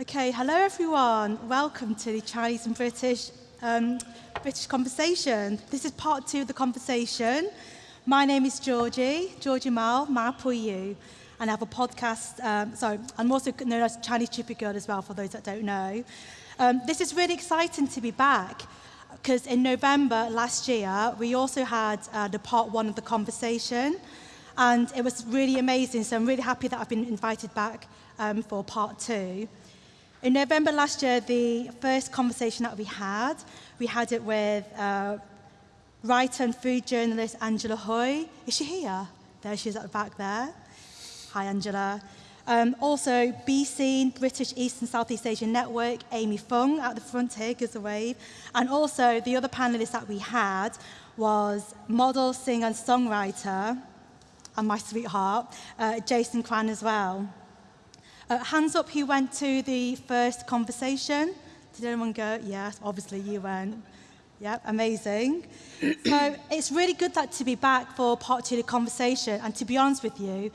Okay, hello everyone. Welcome to the Chinese and British um, British conversation. This is part two of the conversation. My name is Georgie, Georgie Mao, Ma Puyu, and I have a podcast. Um, sorry, I'm also known as Chinese Chippy Girl as well, for those that don't know. Um, this is really exciting to be back because in November last year, we also had uh, the part one of the conversation, and it was really amazing. So I'm really happy that I've been invited back um, for part two. In November last year, the first conversation that we had, we had it with uh, writer and food journalist Angela Hui. Is she here? There she is at the back there. Hi, Angela. Um, also, BC, British East and Southeast Asian Network, Amy Phung at the front here, gives a wave. And also, the other panelist that we had was model, singer, and songwriter, and my sweetheart, uh, Jason Kwan as well. Uh, hands up who went to the first conversation. Did anyone go? Yes, obviously you went. Yeah, amazing. so it's really good that to be back for part two of the conversation. And to be honest with you,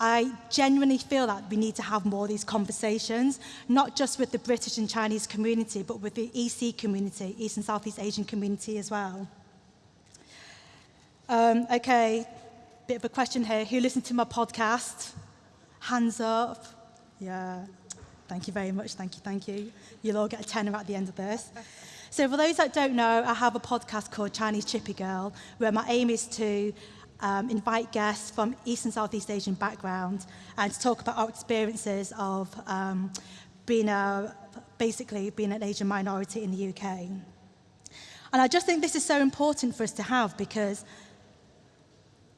I genuinely feel that we need to have more of these conversations, not just with the British and Chinese community, but with the ESEA community, East and Southeast Asian community as well. Um, okay, bit of a question here. Who listened to my podcast? Hands up. Yeah. Thank you very much. Thank you, thank you. You'll all get a tenner at the end of this. So for those that don't know, I have a podcast called Chinese Chippy Girl, where my aim is to um, invite guests from East and Southeast Asian background and to talk about our experiences of um, being a, basically being an Asian minority in the UK. And I just think this is so important for us to have because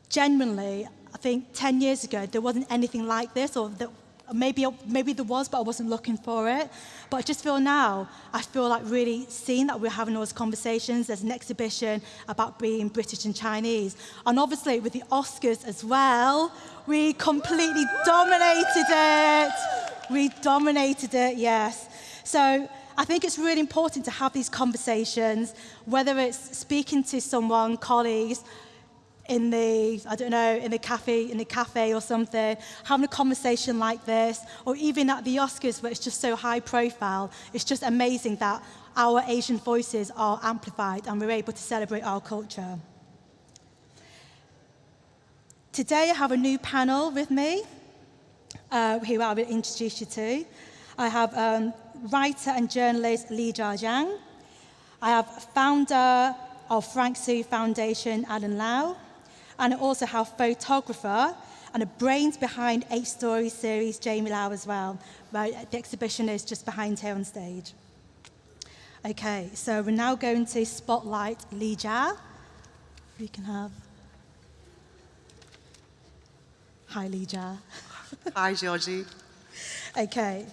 genuinely, I think 10 years ago, there wasn't anything like this or that maybe, maybe there was, but I wasn't looking for it. But I just feel now, I feel like really seeing that we're having those conversations. There's an exhibition about being British and Chinese. And obviously with the Oscars as well, we completely dominated it. We dominated it, yes. So I think it's really important to have these conversations, whether it's speaking to someone, colleagues, in the, I don't know, in the cafe, in the cafe or something, having a conversation like this, or even at the Oscars where it's just so high profile, it's just amazing that our Asian voices are amplified and we're able to celebrate our culture. Today I have a new panel with me, uh, who I will introduce you to. I have um, writer and journalist Lijia Zhang. I have founder of Frank Soo Foundation, Alan Lau and also have photographer and the brains behind Eight Stories series, Jamie Lau as well. Right, the exhibition is just behind here on stage. Okay, so we're now going to spotlight Li Jia. We can have. Hi, Li Jia. Hi, Georgie. Okay.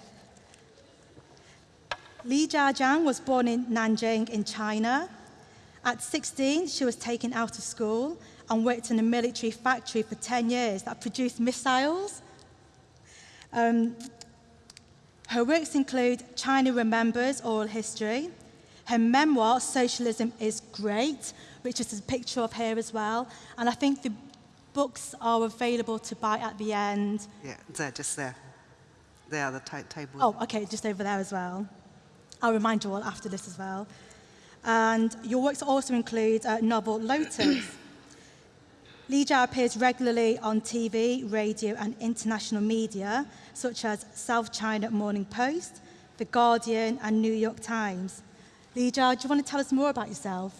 Li Jia Jiajiang was born in Nanjing in China. At 16, she was taken out of school and worked in a military factory for 10 years that produced missiles. Um, her works include China Remembers Oral History. Her memoir, Socialism is Great, which is a picture of her as well. And I think the books are available to buy at the end. Yeah, they're just there. There, the table. Oh, okay, just over there as well. I'll remind you all after this as well. And your works also include a novel Lotus, Li Jia appears regularly on TV, radio, and international media, such as South China Morning Post, The Guardian, and New York Times. Li Jia, do you want to tell us more about yourself?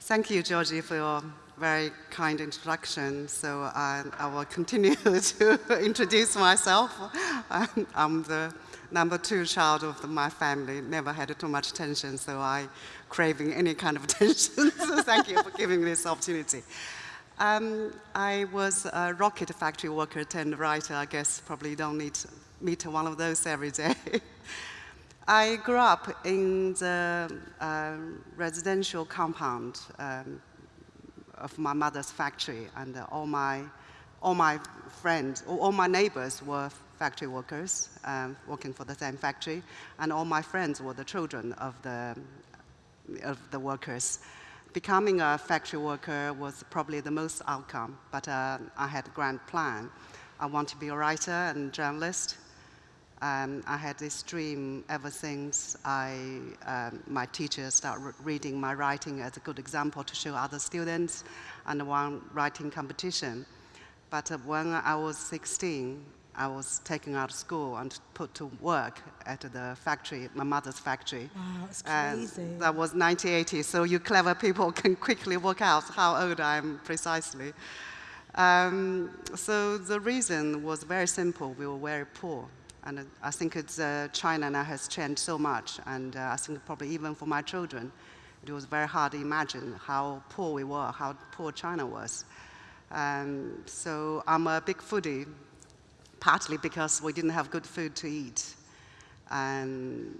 Thank you, Georgie, for your very kind introduction. So uh, I will continue to introduce myself. I'm the number two child of my family, never had too much attention, so I craving any kind of attention. so thank you for giving me this opportunity. Um, I was a rocket factory worker turned writer. I guess probably don't need to meet one of those every day. I grew up in the uh, residential compound um, of my mother's factory, and uh, all my all my friends, all my neighbors were factory workers um, working for the same factory, and all my friends were the children of the, of the workers. Becoming a factory worker was probably the most outcome, but uh, I had a grand plan. I want to be a writer and journalist. Um, I had this dream ever since I, um, my teacher started reading my writing as a good example to show other students and won writing competition. But uh, when I was 16, I was taken out of school and put to work at the factory, my mother's factory. Wow, And crazy. that was 1980, so you clever people can quickly work out how old I am precisely. Um, so the reason was very simple. We were very poor. And I think it's, uh, China now has changed so much. And uh, I think probably even for my children, it was very hard to imagine how poor we were, how poor China was. Um, so I'm a big foodie, partly because we didn't have good food to eat. And,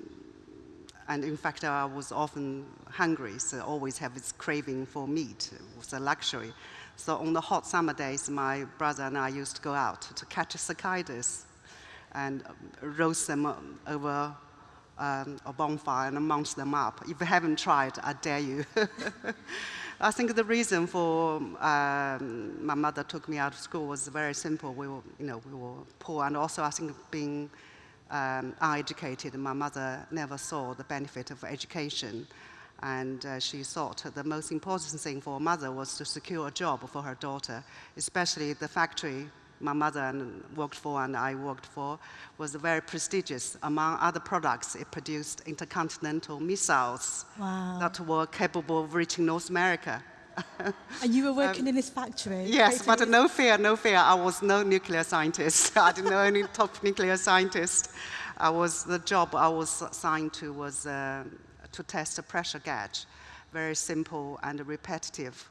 and in fact, I was often hungry, so always have this craving for meat. It was a luxury. So on the hot summer days, my brother and I used to go out to catch cicadas and roast them over um, a bonfire and munch them up. If you haven't tried, I dare you. I think the reason for um, my mother took me out of school was very simple. We were, you know, we were poor, and also I think being um, uneducated, my mother never saw the benefit of education. And uh, she thought the most important thing for a mother was to secure a job for her daughter, especially the factory my mother worked for and I worked for was very prestigious. Among other products, it produced intercontinental missiles Wow. that were capable of reaching North America. And you were working in this factory? Um, Yes, but no fear, no fear. I was no nuclear scientist. I didn't know any top nuclear scientist. I was the job I was assigned to was uh, to test a pressure gauge, very simple and repetitive.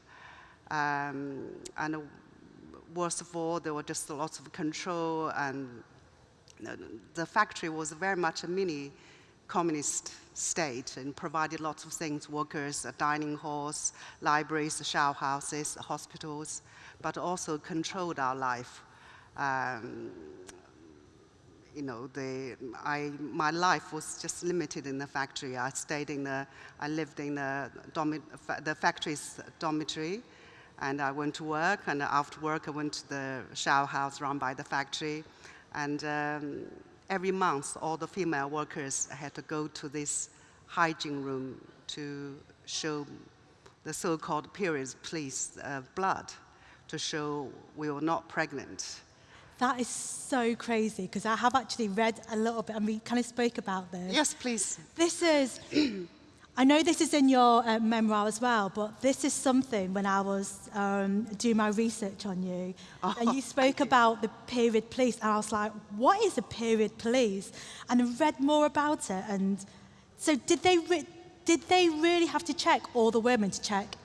Um, and worst of all, there were just lots of control, and the factory was very much a mini communist state and provided lots of things workers, dining halls, libraries, shower houses, hospitals, but also controlled our life. Um, you know, the, I, my life was just limited in the factory. I stayed in the, I lived in the, the factory's dormitory, and I went to work, and after work I went to the shower house run by the factory, and um, every month all the female workers had to go to this hygiene room to show the so-called periods police uh, blood to show we were not pregnant. That is so crazy because I have actually read a little bit and we kind of spoke about this. Yes, please. This is, I know this is in your uh, memoir as well, but this is something when I was um, doing my research on you. Oh, and you spoke about the period police, and I was like, what is a period police? And I read more about it. And so did they, did they really have to check all the women to check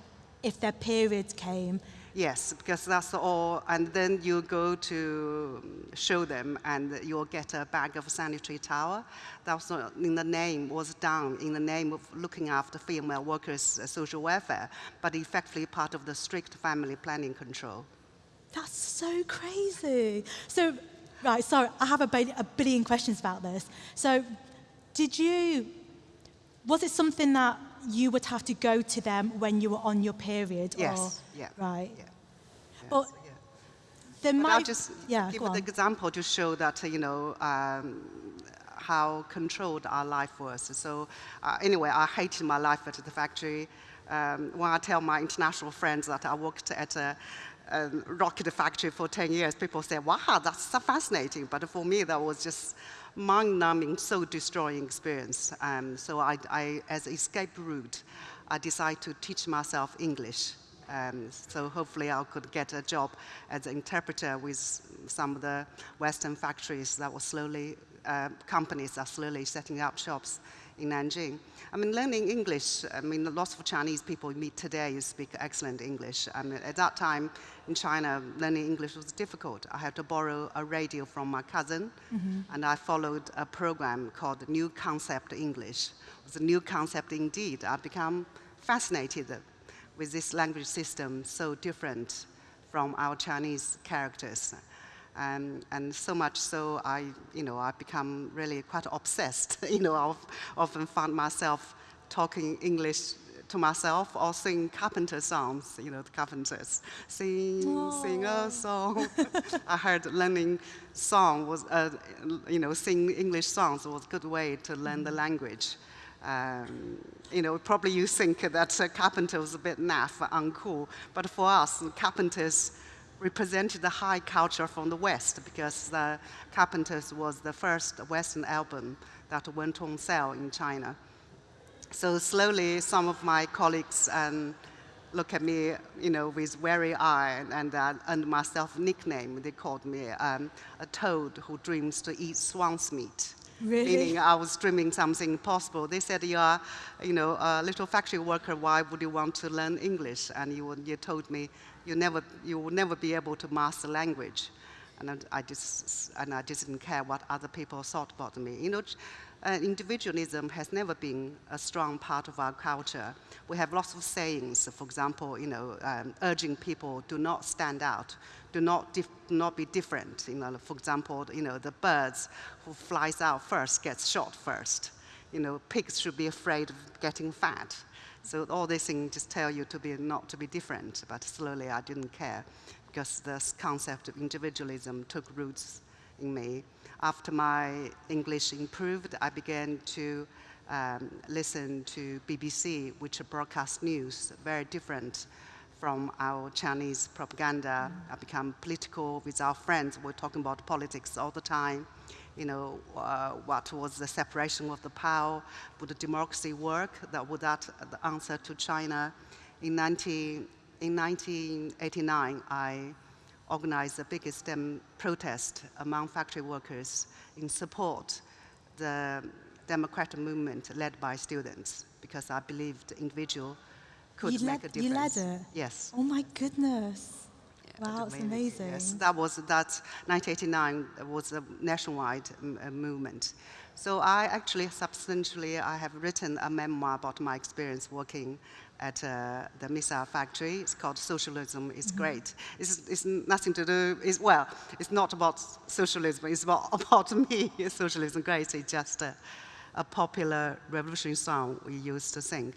if their periods came? Yes, because that's all. And then you go to um, show them, and you'll get a bag of sanitary towel. That was not in the name was done in the name of looking after female workers' uh, social welfare, but effectively part of the strict family planning control. That's so crazy. So, right, sorry, I have a, a billion questions about this. So, did you, was it something that you would have to go to them when you were on your period? Yes, Or, yeah, Right. yeah. But yeah. there But might I'll just yeah, give an example to show that, you know, um, how controlled our life was. So uh, anyway, I hated my life at the factory. Um, when I tell my international friends that I worked at a, a rocket factory for 10 years, people say, wow, that's so fascinating. But for me, that was just mind-numbing, soul-destroying experience. Um, so I, I, as escape route, I decided to teach myself English. Um, so hopefully I could get a job as an interpreter with some of the Western factories that were slowly, uh, companies are slowly setting up shops in Nanjing. I mean, learning English, I mean, lots of Chinese people you meet today you speak excellent English. I mean, at that time in China, learning English was difficult. I had to borrow a radio from my cousin, mm-hmm. and I followed a program called New Concept English. It was a new concept indeed. I became fascinated with this language system so different from our Chinese characters. Um, and so much so, I, you know, I become really quite obsessed. you know, I often found myself talking English to myself or sing carpenter songs, you know, the carpenters. Sing, Aww. sing a song. I heard learning song was, uh, you know, sing English songs was a good way to learn the language. Um, you know, probably you think that uh, carpenter was a bit naff, uncool, but for us, carpenters represented the high culture from the West because the Carpenters was the first Western album that went on sale in China. So slowly, some of my colleagues um, look at me, you know, with wary eye, and, uh, and myself nickname. They called me um, a toad who dreams to eat swan's meat. Really? Meaning I was dreaming something impossible. They said, you are, you know, a little factory worker, why would you want to learn English? And you, you told me you, never, you will never be able to master language. And I, just, and I just didn't care what other people thought about me. You know, uh, individualism has never been a strong part of our culture. We have lots of sayings, for example, you know, um, urging people do not stand out, do not, not be different. You know, for example, you know, the birds who flies out first gets shot first. You know, pigs should be afraid of getting fat. So all these things just tell you to be not to be different, but slowly I didn't care because this concept of individualism took roots in me. After my English improved, I began to um, listen to BBC, which broadcast news, very different from our Chinese propaganda. Mm. I become political with our friends. We're talking about politics all the time you know, uh, what was the separation of the power? Would the democracy work? That would that the answer to China? In, 19, in 1989, I organized the biggest um, protest among factory workers in support the democratic movement led by students because I believed the individual could you make led, a difference. You led it? Yes. Oh my goodness. Wow, it's amazing. Yes, that was that 1989 was a nationwide uh, movement. So I actually substantially I have written a memoir about my experience working at uh, the missile factory. It's called Socialism is mm -hmm. Great. It's, it's, nothing to do, it's, well, it's not about socialism, it's about, about me. Socialism Great It's just a, a popular revolutionary song we used to sing.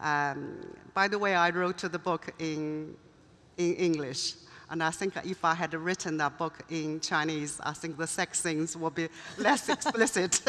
Um, by the way, I wrote the book in, in English. And I think if I had written that book in Chinese, I think the sex scenes would be less explicit.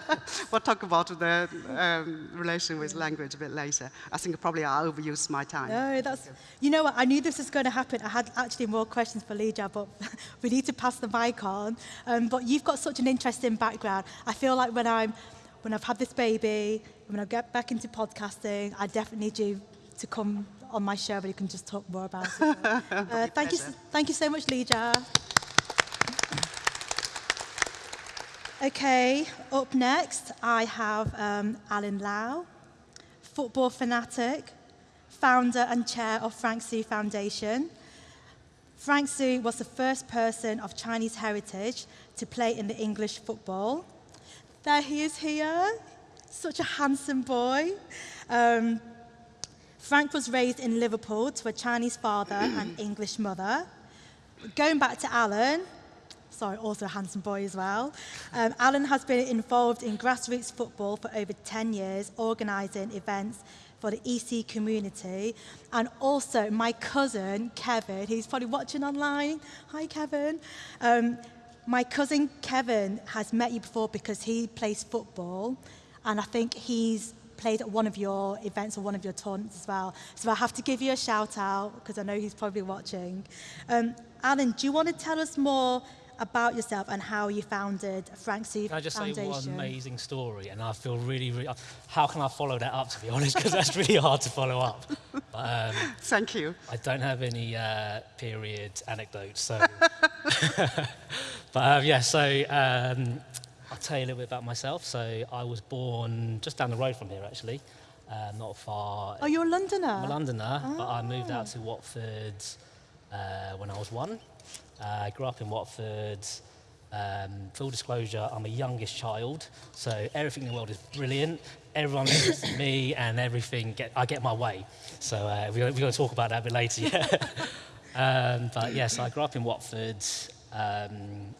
we'll talk about the um, relation with language a bit later. I think probably I overused my time. No, that's, you know what, I knew this was going to happen. I had actually more questions for Lijia, but we need to pass the mic on. Um, but you've got such an interesting background. I feel like when I'm, when I've had this baby, when I get back into podcasting, I definitely need you to come on my show, but you can just talk more about it. uh, thank, you, thank you so much, Lijia. Okay, up next, I have um, Alan Lau, football fanatic, founder and chair of Frank Soo Foundation. Frank Soo was the first person of Chinese heritage to play in the English football. There he is here, such a handsome boy. Um, Frank was raised in Liverpool to a Chinese father and English mother. Going back to Alan, sorry, also a handsome boy as well. Um, Alan has been involved in grassroots football for over 10 years, organising events for the EC community. And also my cousin, Kevin, he's probably watching online. Hi, Kevin. Um, my cousin, Kevin, has met you before because he plays football. And I think he's played at one of your events or one of your taunts as well. So I have to give you a shout out because I know he's probably watching. Um, Alan, do you want to tell us more about yourself and how you founded Frank Soo Can I just Foundation? say one amazing story? And I feel really, really, how can I follow that up, to be honest? Because that's really hard to follow up. But, um, Thank you. I don't have any uh, period anecdotes, so. but uh, yeah, so um, I'll tell you a little bit about myself. So I was born just down the road from here, actually, uh, not far. Oh, you're a Londoner? I'm a Londoner, but I moved out to Watford uh, when I was one. Uh, I grew up in Watford. Um, full disclosure, I'm a youngest child, so everything in the world is brilliant. Everyone listens to me, and everything get, I get my way. So uh, we're, we're going to talk about that a bit later. Yeah. um, but yes, I grew up in Watford. Um,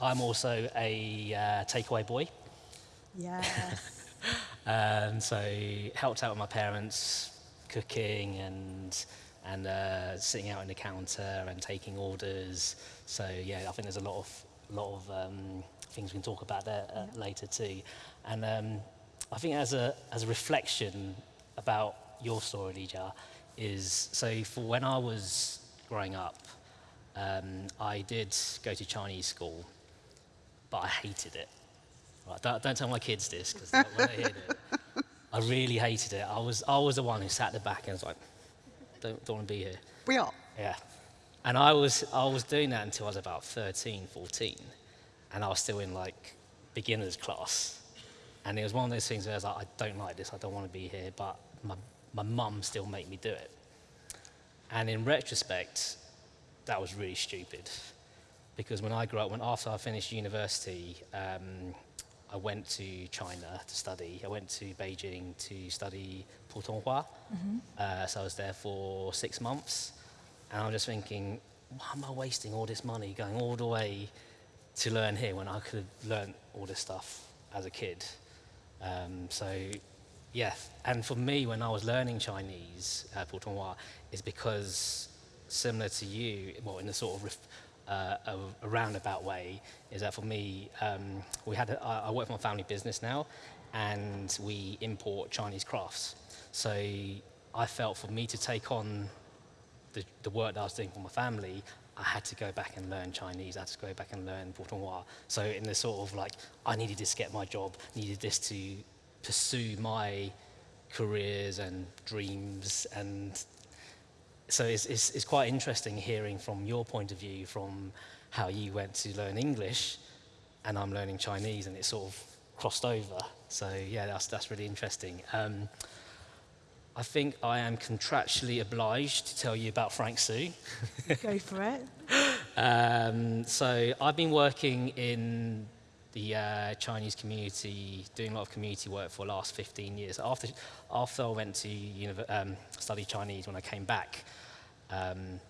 I'm also a uh, takeaway boy. Yeah. um, so helped out with my parents cooking and and uh, sitting out in the counter and taking orders. So yeah, I think there's a lot of lot of um, things we can talk about there uh, later too. And um, I think as a as a reflection about your story, Lijia, is so for when I was growing up, um, I did go to Chinese school, but I hated it. Right, don't, don't tell my kids this because they won't hear it. I really hated it. I was I was the one who sat at the back and was like, don't, don't want to be here. We are. Yeah. And I was, I was doing that until I was about 13, 14. And I was still in like beginner's class. And it was one of those things where I was like, I don't like this, I don't want to be here, but my, my mum still made me do it. And in retrospect, that was really stupid. Because when I grew up, when after I finished university, um, I went to China to study. I went to Beijing to study Putonghua. Uh, so I was there for six months. And I'm just thinking, why am I wasting all this money going all the way to learn here when I could have learned all this stuff as a kid? Um, so, yeah. And for me, when I was learning Chinese, uh, Putonghua, is because similar to you, well, in a sort of ref, uh, a, a roundabout way, is that for me, um, we had a, I work for my family business now, and we import Chinese crafts. So I felt for me to take on the, the work that I was doing for my family, I had to go back and learn Chinese. I had to go back and learn Putonghua. So in the sort of like, I needed this to get my job, needed this to pursue my careers and dreams. And so it's, it's, it's quite interesting hearing from your point of view from how you went to learn English and I'm learning Chinese and it sort of crossed over. So yeah, that's, that's really interesting. Um, I think I am contractually obliged to tell you about Frank Soo. Go for it. Um, so I've been working in the uh, Chinese community, doing a lot of community work for the last 15 years. After, after I went to um, study Chinese, when I came back, um,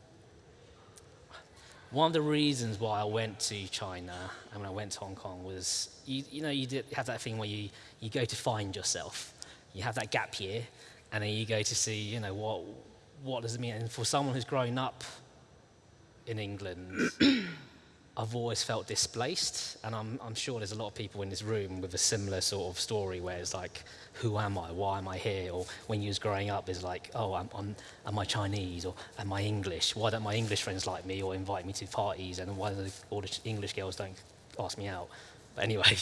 one of the reasons why I went to China and when I went to Hong Kong was, you, you know, you did have that thing where you, you go to find yourself. You have that gap year, and then you go to see, you know, what, what does it mean? And for someone who's grown up in England, I've always felt displaced, and I'm, I'm sure there's a lot of people in this room with a similar sort of story where it's like, who am I? Why am I here? Or when you was growing up, it's like, oh, I'm, I'm, am I Chinese? Or am I English? Why don't my English friends like me or invite me to parties? And why do the, all the English girls don't ask me out? But anyway.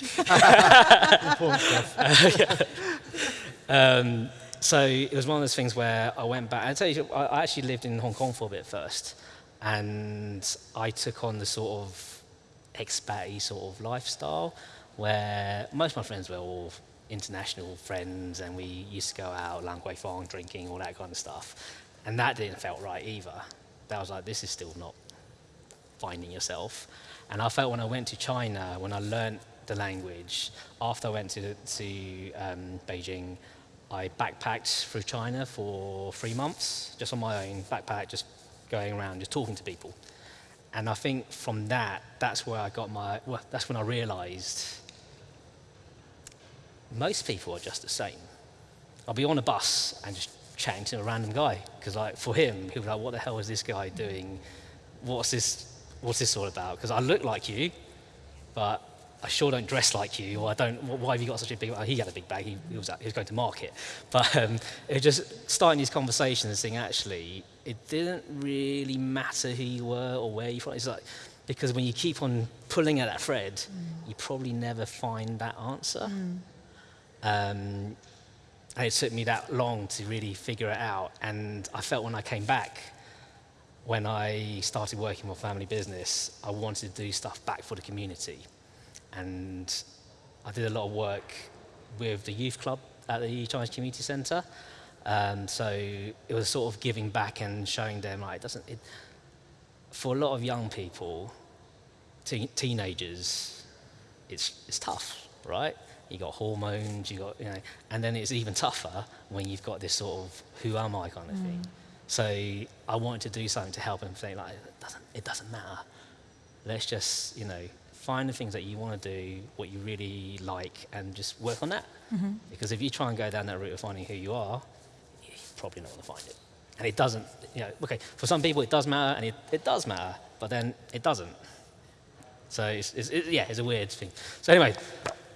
um, so it was one of those things where I went back. I tell you, I I actually lived in Hong Kong for a bit first, and I took on the sort of expat sort of lifestyle, where most of my friends were all international friends, and we used to go out, Lan Kwai Fong, drinking, all that kind of stuff, and that didn't felt right either. That was like, this is still not finding yourself. And I felt when I went to China, when I learned the language, after I went to, to um, Beijing, I backpacked through China for three months, just on my own, backpack, just going around, just talking to people. And I think from that, that's where I got my, well, that's when I realized most people are just the same. I'll be on a bus and just chatting to a random guy, because like, for him, he'll be like, what the hell is this guy doing? What's this, what's this all about? Because I look like you, but I sure don't dress like you, or I don't. Why have you got such a big? Oh, he had a big bag. He, he was out, he was going to market, but um, it was just starting these conversations and saying actually it didn't really matter who you were or where you're from. It's like because when you keep on pulling at that thread, you probably never find that answer. Um, and it took me that long to really figure it out. And I felt when I came back, when I started working with family business, I wanted to do stuff back for the community. And I did a lot of work with the youth club at the Chinese Community Centre. Um, so it was sort of giving back and showing them like it doesn't. It, for a lot of young people, teen teenagers, it's it's tough, right? You got hormones, you got you know, and then it's even tougher when you've got this sort of who am I kind of thing. So I wanted to do something to help them think like it doesn't it doesn't matter. Let's just you know find the things that you want to do, what you really like, and just work on that. Because if you try and go down that route of finding who you are, probably not going to find it. And it doesn't, you know, okay, for some people it does matter, and it, it does matter, but then it doesn't. So it's, it's, it, yeah, it's a weird thing. So anyway,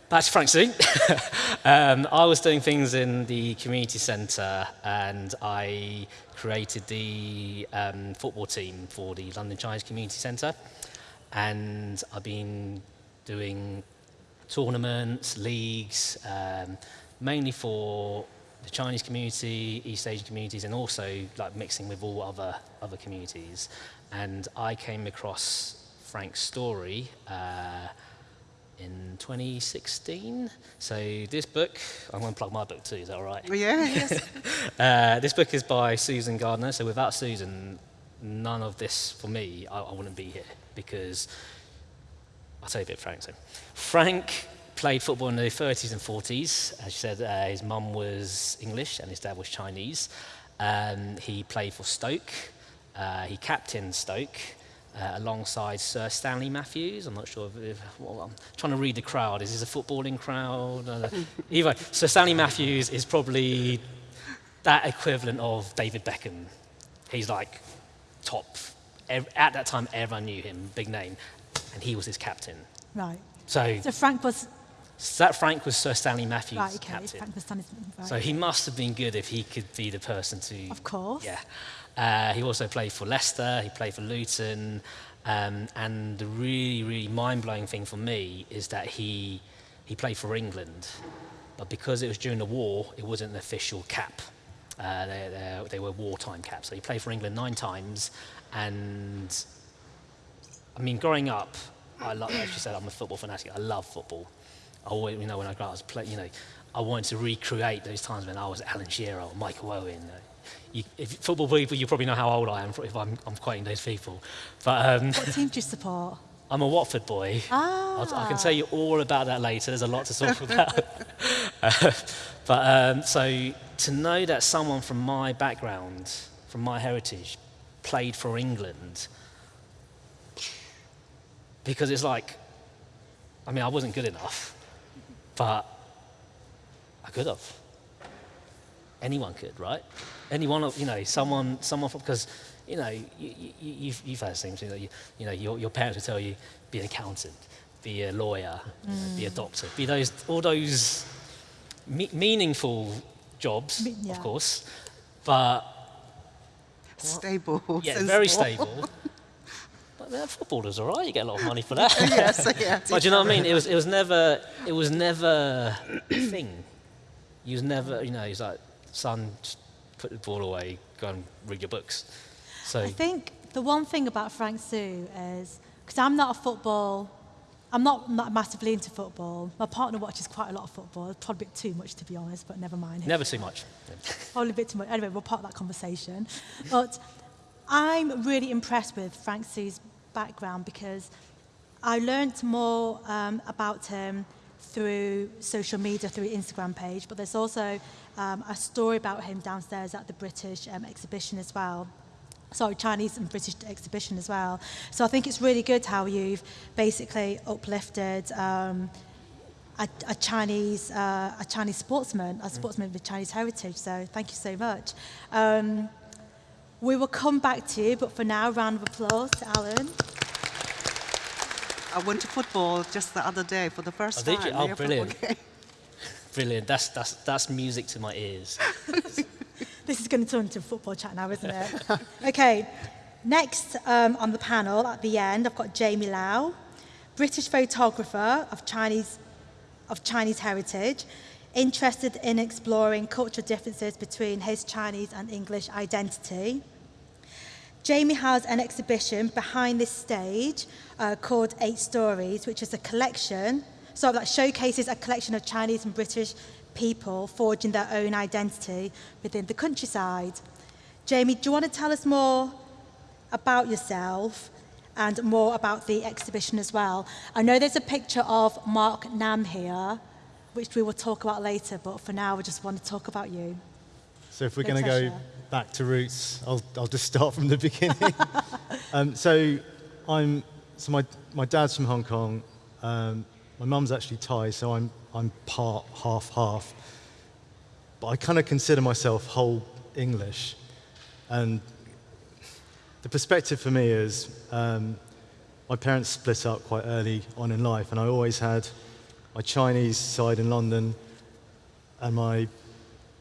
back to Frank um, I was doing things in the community centre, and I created the um, football team for the London Chinese Community Centre. And I've been doing tournaments, leagues, um, mainly for the Chinese community, East Asian communities, and also like mixing with all other other communities. And I came across Frank's story uh, in 2016. So this book, I'm going to plug my book too. Is that all right? Yeah, yes. Uh, this book is by Susan Gardner. So without Susan, none of this for me, I, I wouldn't be here because I'll tell you a bit, Frank. So Frank played football in the 30s and 40s. As you said, uh, his mum was English and his dad was Chinese. Um, he played for Stoke. Uh, he captained Stoke uh, alongside Sir Stanley Matthews. I'm not sure if, if well, I'm trying to read the crowd. Is this a footballing crowd? Uh, either way, Sir Stanley Matthews is probably that equivalent of David Beckham. He's like top. Ev- At that time, everyone knew him, big name, and he was his captain. Right. So So Frank was that Frank was Sir Stanley Matthews' right. Okay. captain. Frank was. Right. So he must have been good if he could be the person to. Of course. Yeah. Uh, he also played for Leicester. He played for Luton. Um, and the really, really mind-blowing thing for me is that he he played for England, but because it was during the war, it wasn't an official cap. Uh, they, they, they were wartime caps. So he played for England nine times, and I mean, growing up, I love, as you said, I'm a football fanatic. I love football. I always, you know, when I grew up, I was play, you know, I wanted to recreate those times when I was Alan Shearer or Michael Owen. Uh, you, if football people, you probably know how old I am if I'm, I'm quoting those people. But um, what team do you support? I'm a Watford boy. Ah. I'll, I can tell you all about that later. There's a lot to talk about. Uh, but um, so to know that someone from my background, from my heritage, played for England, because it's like, I mean, I wasn't good enough, but I could have. Anyone could, right? Anyone, you know, someone, someone, because, you know, you, you, you've, you've had the same thing that you, you know, your, your parents would tell you, be an accountant, be a lawyer, know, be a doctor, be those, all those me- meaningful jobs, yeah. of course, but Stable. yeah, very stable. But they're footballers, all right. You get a lot of money for that. yes, yes. but do you know what I mean? It was, it was never, it was never a thing. You was never, you know, he's like, son, just put the ball away, go and read your books. So I think the one thing about Frank Soo is because I'm not a football, I'm not, not massively into football. My partner watches quite a lot of football. It's probably a bit too much to be honest, but never mind. never too much. Probably a bit too much. Anyway, we'll part of that conversation. But I'm really impressed with Frank Soo's background because I learnt more um, about him through social media, through Instagram page, but there's also um, a story about him downstairs at the British um, exhibition as well. Sorry, Chinese and British exhibition as well. So I think it's really good how you've basically uplifted um, a, a Chinese uh, a Chinese sportsman, a sportsman with Chinese heritage. So thank you so much. Um, we will come back to you, but for now, round of applause to Alan. I went to football just the other day for the first Oh, did time. you? Oh, Yeah, football brilliant. game. Brilliant. That's, that's, that's music to my ears. This is going to turn into a football chat now, isn't it? okay, next um, on the panel at the end, I've got Jamie Lau, British photographer of Chinese, of Chinese heritage, interested in exploring cultural differences between his Chinese and English identity. Jamie has an exhibition behind this stage uh, called Eight Stories, which is a collection, so that showcases a collection of Chinese and British people forging their own identity within the countryside. Jamie, do you want to tell us more about yourself and more about the exhibition as well? I know there's a picture of Mark Nam here, which we will talk about later, but for now, we just want to talk about you. So if we're going to go. Back to roots, I'll, I'll just start from the beginning. um, so I'm so my my dad's from Hong Kong. Um, my mum's actually Thai, so I'm I'm part half half. But I kind of consider myself whole English. And the perspective for me is um, my parents split up quite early on in life, and I always had my Chinese side in London and my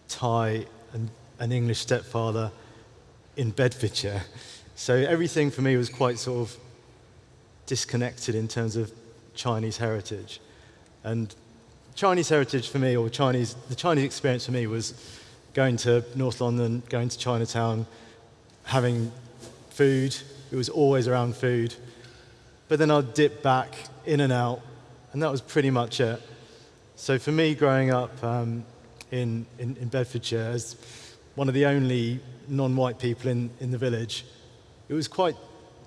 Thai and an English stepfather in Bedfordshire. So everything for me was quite sort of disconnected in terms of Chinese heritage. And Chinese heritage for me, or Chinese, the Chinese experience for me was going to North London, going to Chinatown, having food. It was always around food. But then I'd dip back in and out, and that was pretty much it. So for me, growing up um, in, in, in Bedfordshire as one of the only non-white people in, in the village, it was quite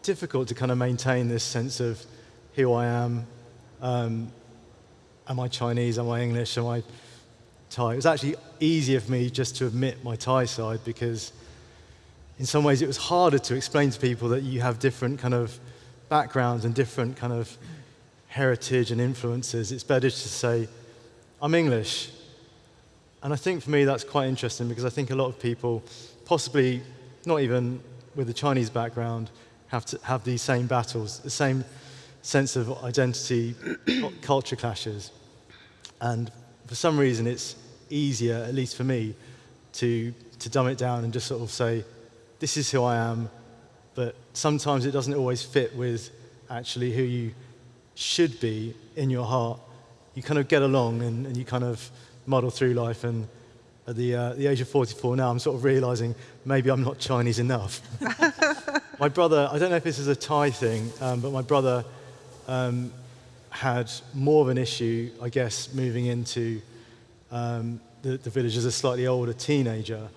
difficult to kind of maintain this sense of who I am. Um, am I Chinese? Am I English? Am I Thai? It was actually easier for me just to admit my Thai side because in some ways it was harder to explain to people that you have different kind of backgrounds and different kind of heritage and influences. It's better to say, I'm English. And I think for me that's quite interesting because I think a lot of people, possibly not even with a Chinese background, have to have these same battles, the same sense of identity, culture clashes. And for some reason, it's easier, at least for me, to, to dumb it down and just sort of say, this is who I am, but sometimes it doesn't always fit with actually who you should be in your heart. You kind of get along and, and you kind of muddle through life and at the, uh, the age of 44 now, I'm sort of realizing maybe I'm not Chinese enough. my brother, I don't know if this is a Thai thing, um, but my brother um, had more of an issue, I guess, moving into um, the, the, village as a slightly older teenager.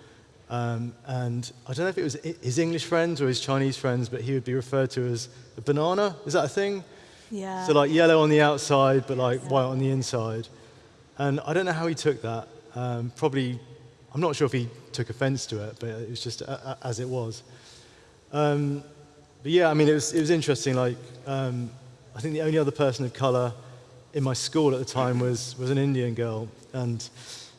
Um, and I don't know if it was his English friends or his Chinese friends, but he would be referred to as a banana. Is that a thing? Yeah. So like yellow on the outside, but like white on the inside. And I don't know how he took that. Um, probably, I'm not sure if he took offense to it, but it was just a, a, as it was. Um, but yeah, I mean, it was, it was interesting. Like, um, I think the only other person of color in my school at the time was, was an Indian girl. And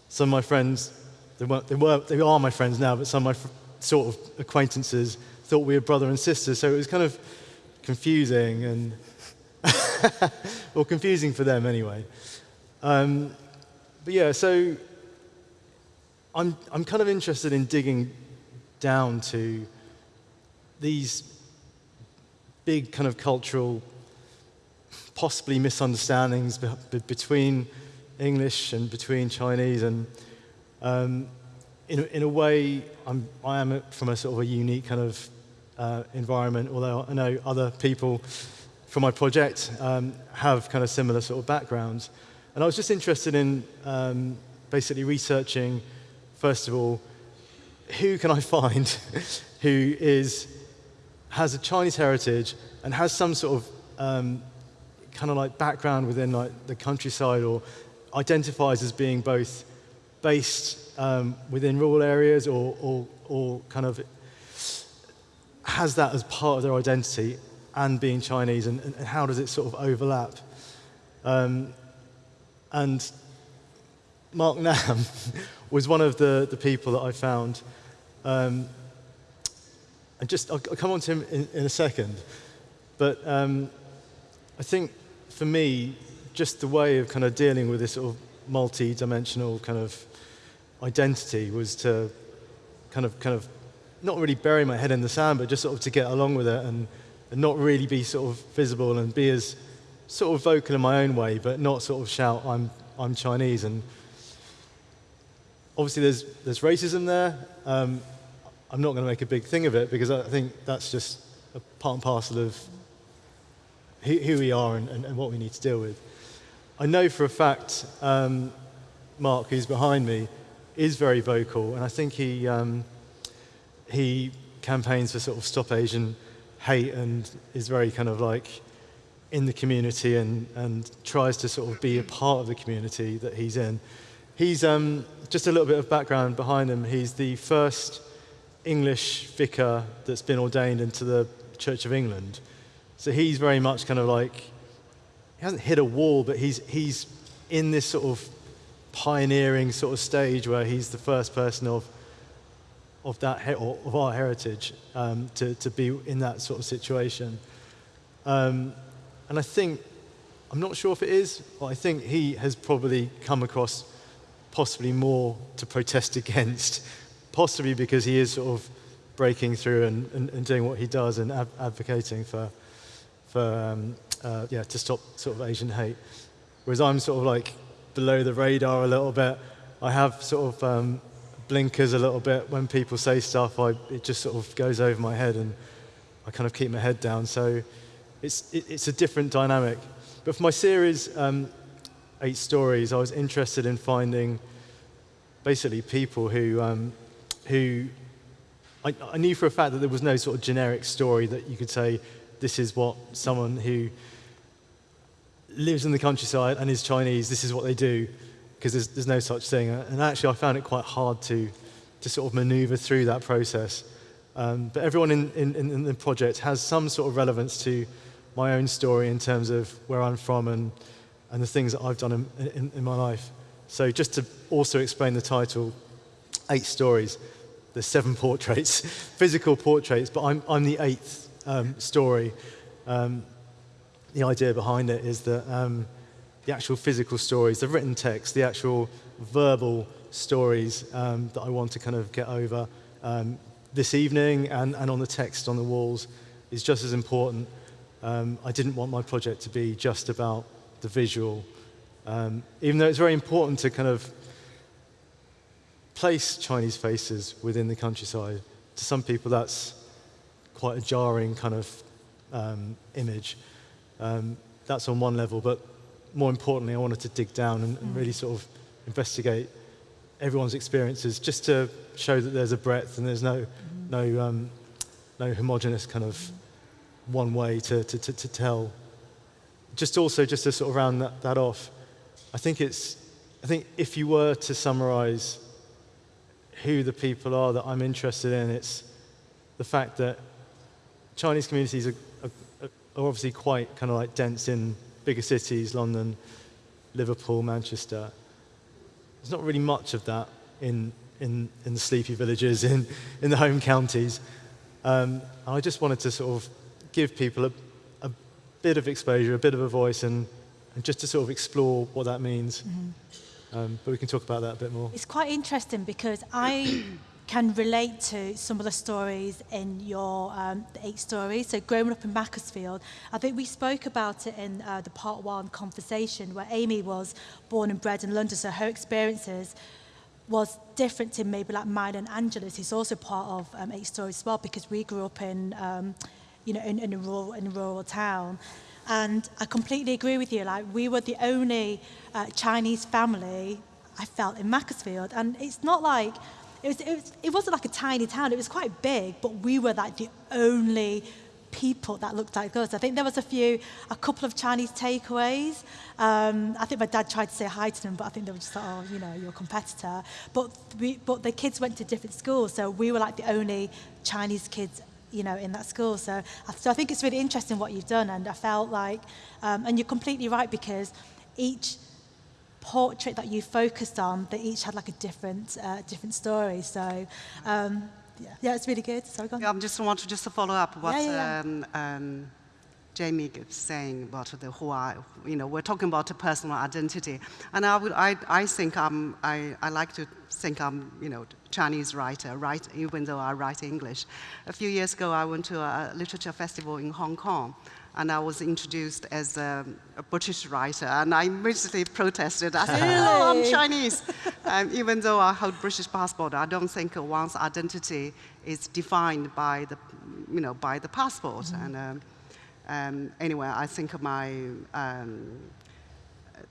some of my friends, they, weren't, they, were, they are my friends now, but some of my sort of acquaintances thought we were brother and sister. So it was kind of confusing and, well, confusing for them anyway. Um, but yeah, so I'm, I'm kind of interested in digging down to these big kind of cultural, possibly misunderstandings be between English and between Chinese. And um, in, a, in a way, I'm, I am from a sort of a unique kind of uh, environment, although I know other people from my project um, have kind of similar sort of backgrounds. And I was just interested in um, basically researching first of all, who can I find who is, has a Chinese heritage and has some sort of um, kind of like background within like the countryside or identifies as being both based um, within rural areas or, or, or kind of has that as part of their identity and being Chinese and, and how does it sort of overlap? Um, and Mark Nam was one of the, the people that I found. Um, and just, I'll, I'll, come on to him in, in a second. But um, I think for me, just the way of kind of dealing with this sort of multi-dimensional kind of identity was to kind of, kind of not really bury my head in the sand, but just sort of to get along with it and, and not really be sort of visible and be as sort of vocal in my own way, but not sort of shout, I'm, I'm Chinese. And obviously there's, there's racism there. Um, I'm not going to make a big thing of it because I think that's just a part and parcel of who, who we are and, and, and, what we need to deal with. I know for a fact um, Mark, who's behind me, is very vocal, and I think he, um, he campaigns for sort of stop Asian hate and is very kind of like in the community and, and tries to sort of be a part of the community that he's in. He's um, just a little bit of background behind him. He's the first English vicar that's been ordained into the Church of England. So he's very much kind of like, he hasn't hit a wall, but he's, he's in this sort of pioneering sort of stage where he's the first person of, of that of our heritage um, to, to be in that sort of situation. Um, and I think, I'm not sure if it is, but I think he has probably come across possibly more to protest against, possibly because he is sort of breaking through and, and, and doing what he does and ab- advocating for, for um, uh, yeah, to stop sort of Asian hate. Whereas I'm sort of like below the radar a little bit. I have sort of um, blinkers a little bit when people say stuff. I, it just sort of goes over my head and I kind of keep my head down. So it's, it, it's a different dynamic. But for my series, um, Eight Stories, I was interested in finding basically people who, um, who I, I knew for a fact that there was no sort of generic story that you could say, this is what someone who lives in the countryside and is Chinese, this is what they do, because there's, there's no such thing. And actually, I found it quite hard to, to sort of maneuver through that process. Um, but everyone in, in, in the project has some sort of relevance to my own story in terms of where I'm from and, and the things that I've done in, in, in my life. So just to also explain the title, Eight Stories, there's seven portraits, physical portraits, but I'm, I'm the eighth um, story. Um, the idea behind it is that um, the actual physical stories, the written text, the actual verbal stories um, that I want to kind of get over um, this evening and, and on the text on the walls is just as important. Um, I didn't want my project to be just about the visual, um, even though it's very important to kind of place Chinese faces within the countryside. To some people, that's quite a jarring kind of um, image. Um, that's on one level, but more importantly, I wanted to dig down and, and, really sort of investigate everyone's experiences just to show that there's a breadth and there's no, no, um, no homogenous kind of one way to, to, to, to, tell. Just also, just to sort of round that, that off, I think it's, I think if you were to summarize who the people are that I'm interested in, it's the fact that Chinese communities are are obviously quite kind of like dense in bigger cities, London, Liverpool, Manchester. There's not really much of that in, in, in the sleepy villages, in, in the home counties. Um, I just wanted to sort of give people a, a bit of exposure, a bit of a voice, and, and just to sort of explore what that means. Mm-hmm. Um, but we can talk about that a bit more. It's quite interesting because I can relate to some of the stories in your um, eight stories. So growing up in Macclesfield, I think we spoke about it in uh, the part one conversation where Amy was born and bred in London, so her experiences was different to maybe like mine and Angela's, who's also part of um, Eight Stories as well, because we grew up in, um, you know, in, in, a rural, in a rural town. And I completely agree with you. Like, we were the only uh, Chinese family I felt in Macclesfield. And it's not like it, was, it, was, it wasn't like a tiny town, it was quite big, but we were like the only people that looked like us. I think there was a few, a couple of Chinese takeaways. Um, I think my dad tried to say hi to them, but I think they were just like, oh, you know, you're a competitor. But, we, but the kids went to different schools, so we were like the only Chinese kids you know, in that school. So, so I think it's really interesting what you've done, and I felt like, um, and you're completely right because each portrait that you focused on, they each had like a different, uh, different story. So, um, yeah. yeah, it's really good. Sorry, go on. Yeah, I just want to just follow up what yeah, yeah, um, um, Jamie is saying about the who I, you know, we're talking about a personal identity. And I, would, I, I think I'm, I, I like to think I'm, you know, Chinese writer, right, even though I write English. A few years ago, I went to a literature festival in Hong Kong and I was introduced as a, a British writer, and I immediately protested. I said, "Oh, I'm Chinese," um, even though I hold British passport. I don't think one's identity is defined by the, you know, by the passport. Mm-hmm. And um, um, anyway, I think my um,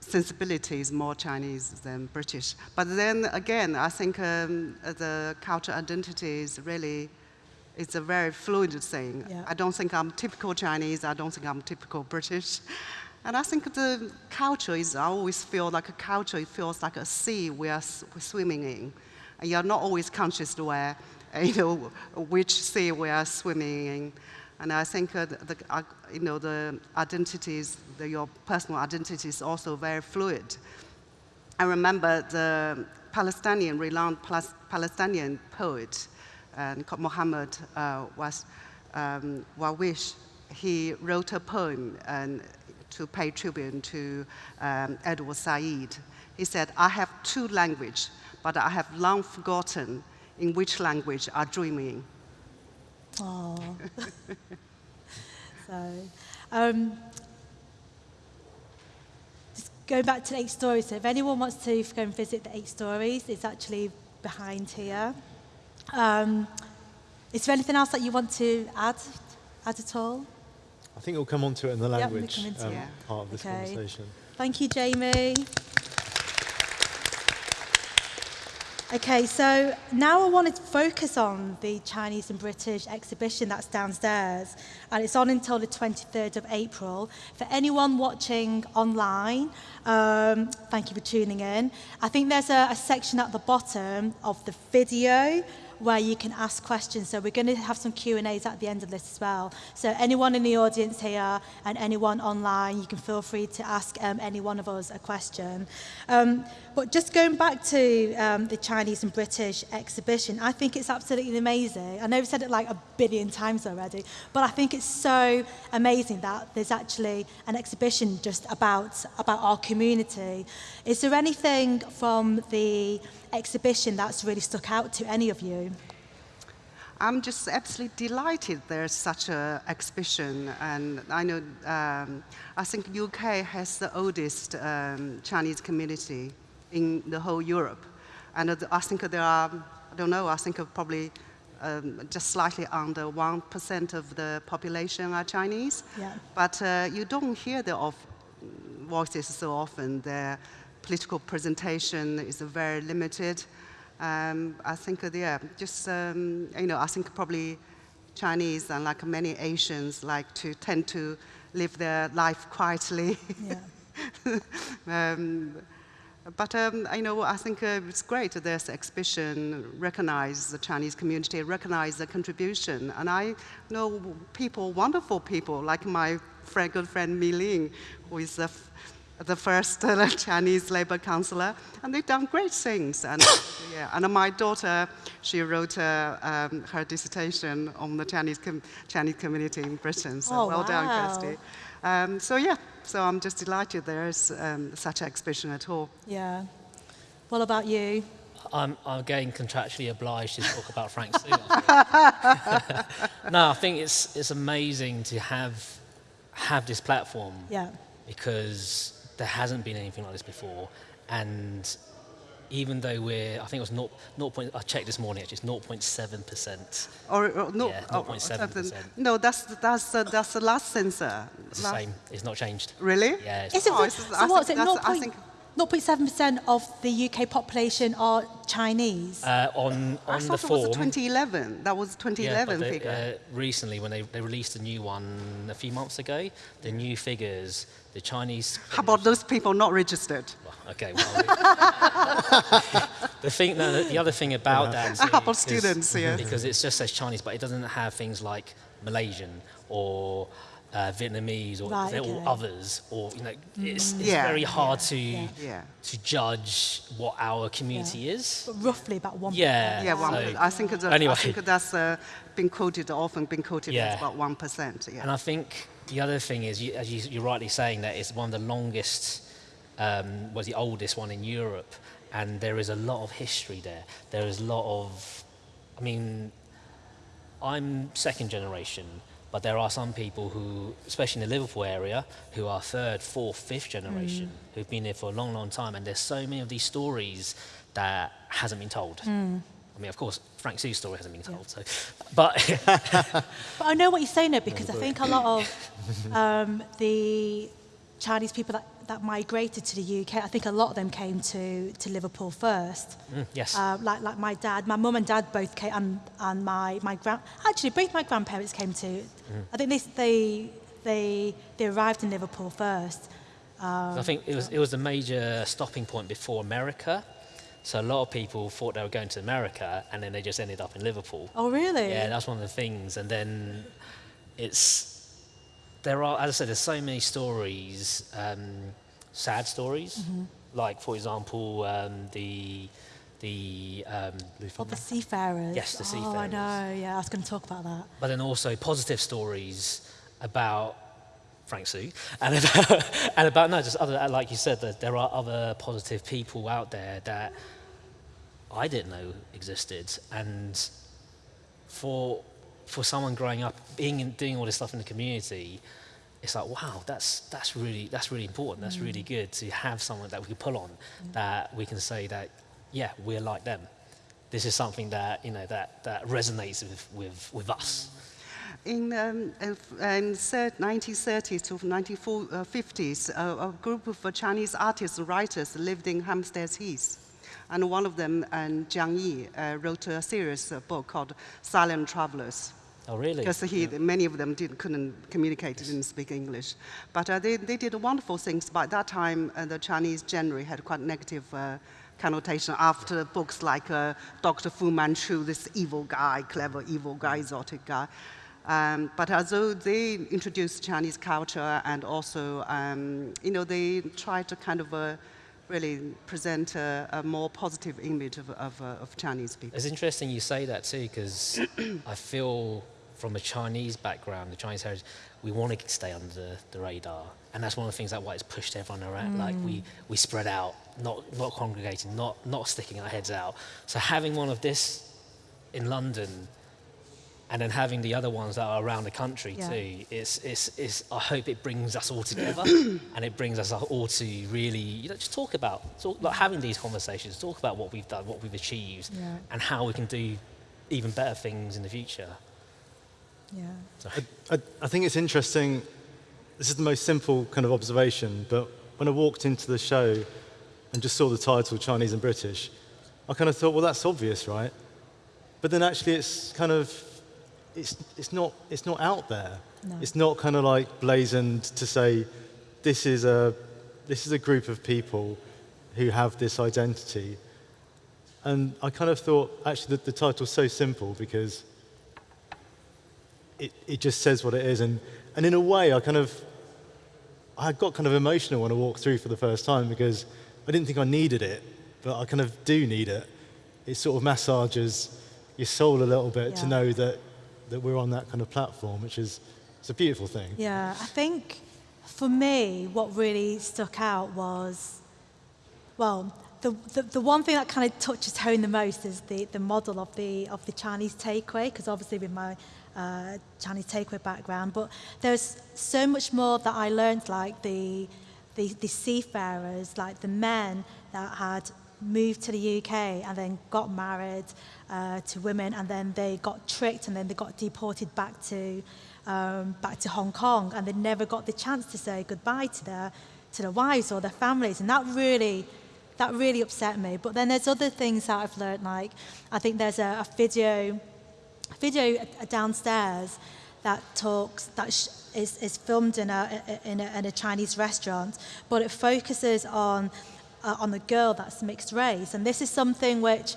sensibility is more Chinese than British. But then again, I think um, the cultural identity is really it's a very fluid thing. Yeah. I don't think I'm typical Chinese. I don't think I'm typical British. And I think the culture is, I always feel like a culture, it feels like a sea we are swimming in. And you're not always conscious where, you know, which sea we are swimming in. And I think uh, the, uh, you know, the identities, the, your personal identity is also very fluid. I remember the Palestinian, renowned Palestinian poet, and Muhammad uh, was um, Darwish. He wrote a poem and to pay tribute to um, Edward Said. He said, I have two languages, but I have long forgotten in which language are dreaming. Oh. so, um, just going back to the eight stories. So, if anyone wants to go and visit the eight stories, it's actually behind here. Um, is there anything else that you want to add, add at all? I think we'll come on to it in the language into um, part of this Okay. conversation. Thank you, Jamie. Okay, so now I want to focus on the Chinese and British exhibition that's downstairs, and it's on until the 23rd of April. For anyone watching online, um, thank you for tuning in. I think there's a, a section at the bottom of the video where you can ask questions. So we're going to have some Q&As at the end of this as well. So anyone in the audience here and anyone online, you can feel free to ask um, any one of us a question. Um, but just going back to um, the Chinese and British exhibition, I think it's absolutely amazing. I know we've said it like a billion times already, but I think it's so amazing that there's actually an exhibition just about, about our community. Is there anything from the exhibition that's really stuck out to any of you? I'm just absolutely delighted there's such an exhibition, and I know um, I think UK has the oldest um, Chinese community in the whole Europe, and I think there are I don't know I think probably um, just slightly under one percent of the population are Chinese, Yeah. but uh, you don't hear their of voices so often. Their political presentation is very limited. Um, I think, uh, yeah, just, um, you know, I think probably Chinese and like many Asians like to tend to live their life quietly. Yeah. but um, I know I think uh, it's great that this exhibition recognize the Chinese community, recognize the contribution, and I know people, wonderful people like my friend, good friend Mi Ling, who is the, f- the first uh, Chinese labor counselor, and they've done great things. And yeah, and my daughter, she wrote uh, um, her dissertation on the Chinese com- Chinese community in Britain. So Oh, well done, wow. Kirsty. Um, so yeah, so I'm just delighted there's um, such an exhibition at all. Yeah. What about you? I'm, I'm getting contractually obliged to talk about Frank Soo. I think. no, I think it's, it's amazing to have, have this platform Yeah. because there hasn't been anything like this before. And even though we're, I think it was 0, 0. Point, I checked this morning, actually, it's 0.7%. Or, or no, Yeah, oh, 0.7%. something- No, that's that's uh, that's the last sensor. It's the same, it's not changed. Really? Yeah, it's Is it, Oh, it's so I what is it? 0.7% of the UK population are Chinese? uh, on, I on the thought it was 2011. That was 2011 but they- figure. Uh, recently, when they, they released a new one a few months ago, the new figures, the Chinese. How about those people not registered? Well, okay, well. the thing, no, the, the other thing about that. How about is- students, yes. Because it just says Chinese, but it doesn't have things like Malaysian or uh, Vietnamese or, Right, or okay. others, or you know, it's, it's Yeah. very hard to Yeah. to judge what our community is. But roughly about 1%. Yeah. Yeah, one, So- I think it's a, Anyway. I think that's uh, been quoted often been quoted Yeah. as about one percent. Yeah. And I think the other thing is, you, as you, you're rightly saying, that it's one of the longest, um, was the oldest one in Europe, and there is a lot of history there. There is a lot of, I mean, I'm second generation, but there are some people who, especially in the Liverpool area, who are third, fourth, fifth generation, who've been there for a long, long time, and there's so many of these stories that hasn't been told. I mean, of course, Frank Soo's story hasn't been told, so, but But I know what you're saying though, because I think a lot of um, the Chinese people that, that migrated to the UK, I think a lot of them came to, to Liverpool first. Mm, yes. Uh, like, like my dad, my mum and dad both came, and, and my, my grand, actually both my grandparents came to, I think they, they, they, they arrived in Liverpool first. I think it was, it was a major stopping point before America. So a lot of people thought they were going to America and then they just ended up in Liverpool. Oh, really? Yeah, that's one of the things. And then it's, there are, as I said, there's so many stories, um, sad stories. Like, for example, um, the, the um, Or the seafarers. Yes, the Oh, I know. Yeah, I was going to talk about that. but then also positive stories about Frank Soo and about, and about no, just other like you said that there are other positive people out there that I didn't know existed, and for for someone growing up being in, doing all this stuff in the community, it's like wow, that's that's really that's really important. That's really good to have someone that we can pull on, that we can say that yeah, we're like them. This is something that you know that that resonates with with, with us. In, um, in 1930s to 1950s, uh, a group of uh, Chinese artists and writers lived in Hampstead Heath. And one of them, um, Chiang Yee, uh, wrote a series uh, book called Silent Travelers. Oh really? Because he, many of them did, couldn't communicate, didn't speak English. But uh, they, they did wonderful things. By that time, uh, the Chinese generally had quite negative uh, connotation after books like uh, Dr. Fu Manchu, this evil guy, clever evil guy, exotic guy. Um, but although they introduced Chinese culture and also, um, you know, they tried to kind of uh, really present a, a more positive image of, of, uh, of Chinese people. It's interesting you say that too, because I feel from a Chinese background, the Chinese heritage, we want to stay under the radar, and that's one of the things that why it's pushed everyone around. Like we, mm. we spread out, not not congregating, not not sticking our heads out. So having one of this in London, and then having the other ones that are around the country Yeah. too, it's, it's, it's, I hope it brings us all together, and it brings us all to really, you know, just talk about, talk, like having these conversations, talk about what we've done, what we've achieved, Yeah. and how we can do even better things in the future. Yeah. So, I, I think it's interesting. This is the most simple kind of observation, but when I walked into the show and just saw the title Chinese and British, I kind of thought, well, that's obvious, right? But then actually, it's kind of, it's, it's, not, it's not out there. No. It's not kind of like blazoned to say, this is a, this is a group of people who have this identity. And I kind of thought, actually, the, the title's so simple because it, it just says what it is. And, and in a way, I kind of, I got kind of emotional when I walked through for the first time because I didn't think I needed it, but I kind of do need it. It sort of massages your soul a little bit to know that, that we're on that kind of platform, which is it's a beautiful thing. Yeah, I think for me, what really stuck out was, well, the, the, the one thing that kind of touches home the most is the, the model of the, of the Chinese takeaway, because obviously with my uh, Chinese takeaway background, but there's so much more that I learned, like the, the, the seafarers, like the men that had moved to the UK and then got married uh, to women and then they got tricked and then they got deported back to um, back to Hong Kong and they never got the chance to say goodbye to their to their wives or their families and that really that really upset me. But then there's other things that I've learned like I think there's a, a video video downstairs that talks that is, is filmed in a, in a in a Chinese restaurant, but it focuses on uh, on the girl that's mixed race, and this is something which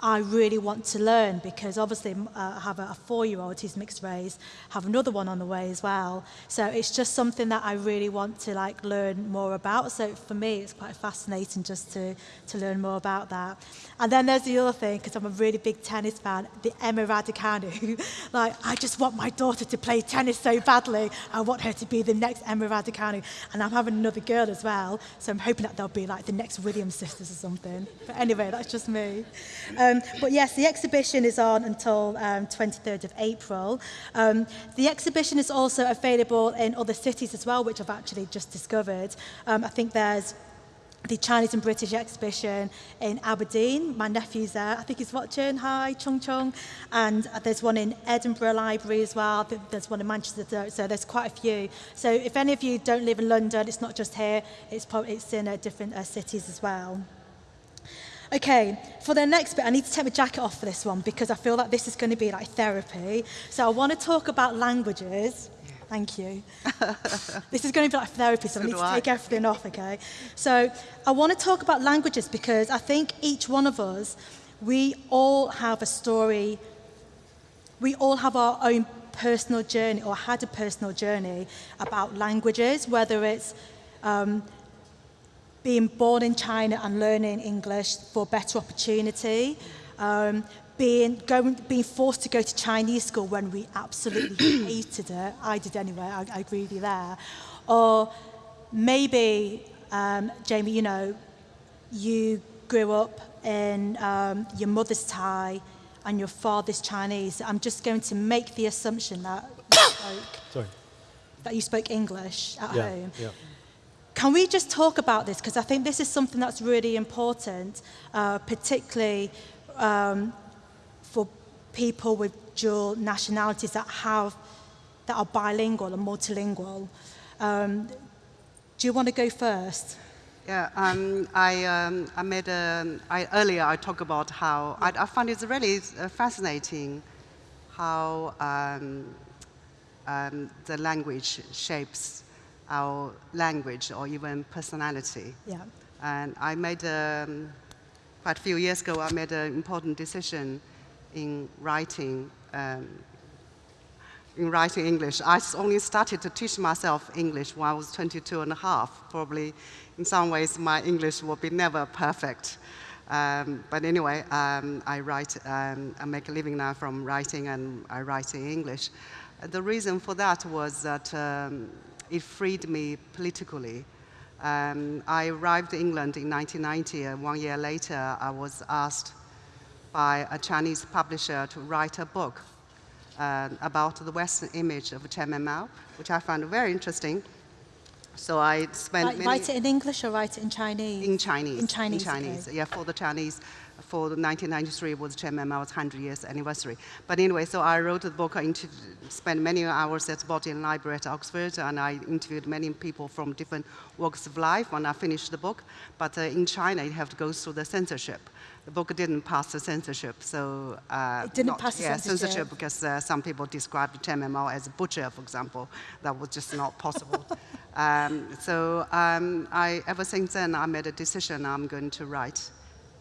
I really want to learn because obviously uh, I have a, a four-year-old who's mixed race, have another one on the way as well. So it's just something that I really want to like learn more about. So for me, it's quite fascinating just to to learn more about that. And then there's the other thing because I'm a really big tennis fan, the Emma Raducanu. like I just want my daughter to play tennis so badly. I want her to be the next Emma Raducanu, and I'm having another girl as well. So I'm hoping that they'll be like the next Williams sisters or something. But anyway, that's just me. Um, but yes, the exhibition is on until um, 23rd of April. Um, the exhibition is also available in other cities as well, which I've actually just discovered. Um, I think there's the Chinese and British exhibition in Aberdeen. My nephew's there. I think he's watching. Hi, Chung Chung. And uh, there's one in Edinburgh Library as well. There's one in Manchester. So there's quite a few. So if any of you don't live in London, it's not just here. It's, probably, it's in uh, different uh, cities as well. Okay, for the next bit, I need to take my jacket off for this one because I feel like this is going to be like therapy. So I want to talk about languages. Thank you. this is going to be like therapy, so I need to I. take everything off, okay? So I want to talk about languages because I think each one of us, we all have a story, we all have our own personal journey or had a personal journey about languages, whether it's um, being born in China and learning English for better opportunity, um, being, going, being forced to go to Chinese school when we absolutely hated it. I did anyway, I, I agree with you there. Or maybe, um, Jamie, you know, you grew up in um, your mother's Thai and your father's Chinese. I'm just going to make the assumption that you spoke, Sorry. that you spoke English at Yeah, home. yeah. Can we just talk about this? Because I think this is something that's really important, uh, particularly um, for people with dual nationalities that have that are bilingual and multilingual. Um, do you want to go first? Yeah, um, I, um, I made a, I, earlier I talked about how I, I find it's really uh, fascinating how um, um, the language shapes our language or even personality. Yeah. And I made, um, quite a few years ago, I made an important decision in writing, um, in writing English. I only started to teach myself English when I was 22 and a half. Probably, in some ways, my English will be never perfect. Um, but anyway, um, I write, um, I make a living now from writing and I write in English. The reason for that was that um, it freed me politically. Um, I arrived in England in 1990, and one year later, I was asked by a Chinese publisher to write a book uh, about the Western image of Chairman Mao, which I found very interesting. So I spent Write, write it in English or write it in Chinese? in Chinese. In Chinese, In Chinese. okay. Yeah, for the Chinese, for the 1993 was Chairman Mao's 100 years anniversary. But anyway, so I wrote the book. I spent many hours at the Bodleian Library at Oxford, and I interviewed many people from different walks of life when I finished the book. But uh, in China, you have to go through the censorship. The book didn't pass the censorship, so uh, It didn't not- pass the yeah, censorship. because uh, some people described Chairman Mao as a butcher, for example. That was just not possible. um, so um, I, ever since then, I made a decision I'm going to write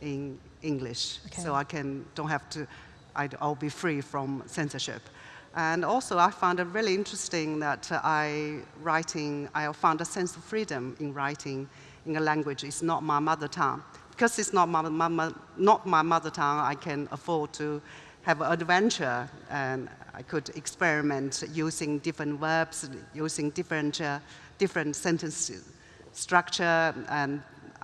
in English, Okay. so I can don't have to. I'd, I'll be free from censorship. And also, I found it really interesting that uh, I writing. I found a sense of freedom in writing in a language. It's not my mother tongue because it's not my, my, my, not my mother tongue. I can afford to have an adventure, and I could experiment using different verbs, using different uh, different sentence structure, and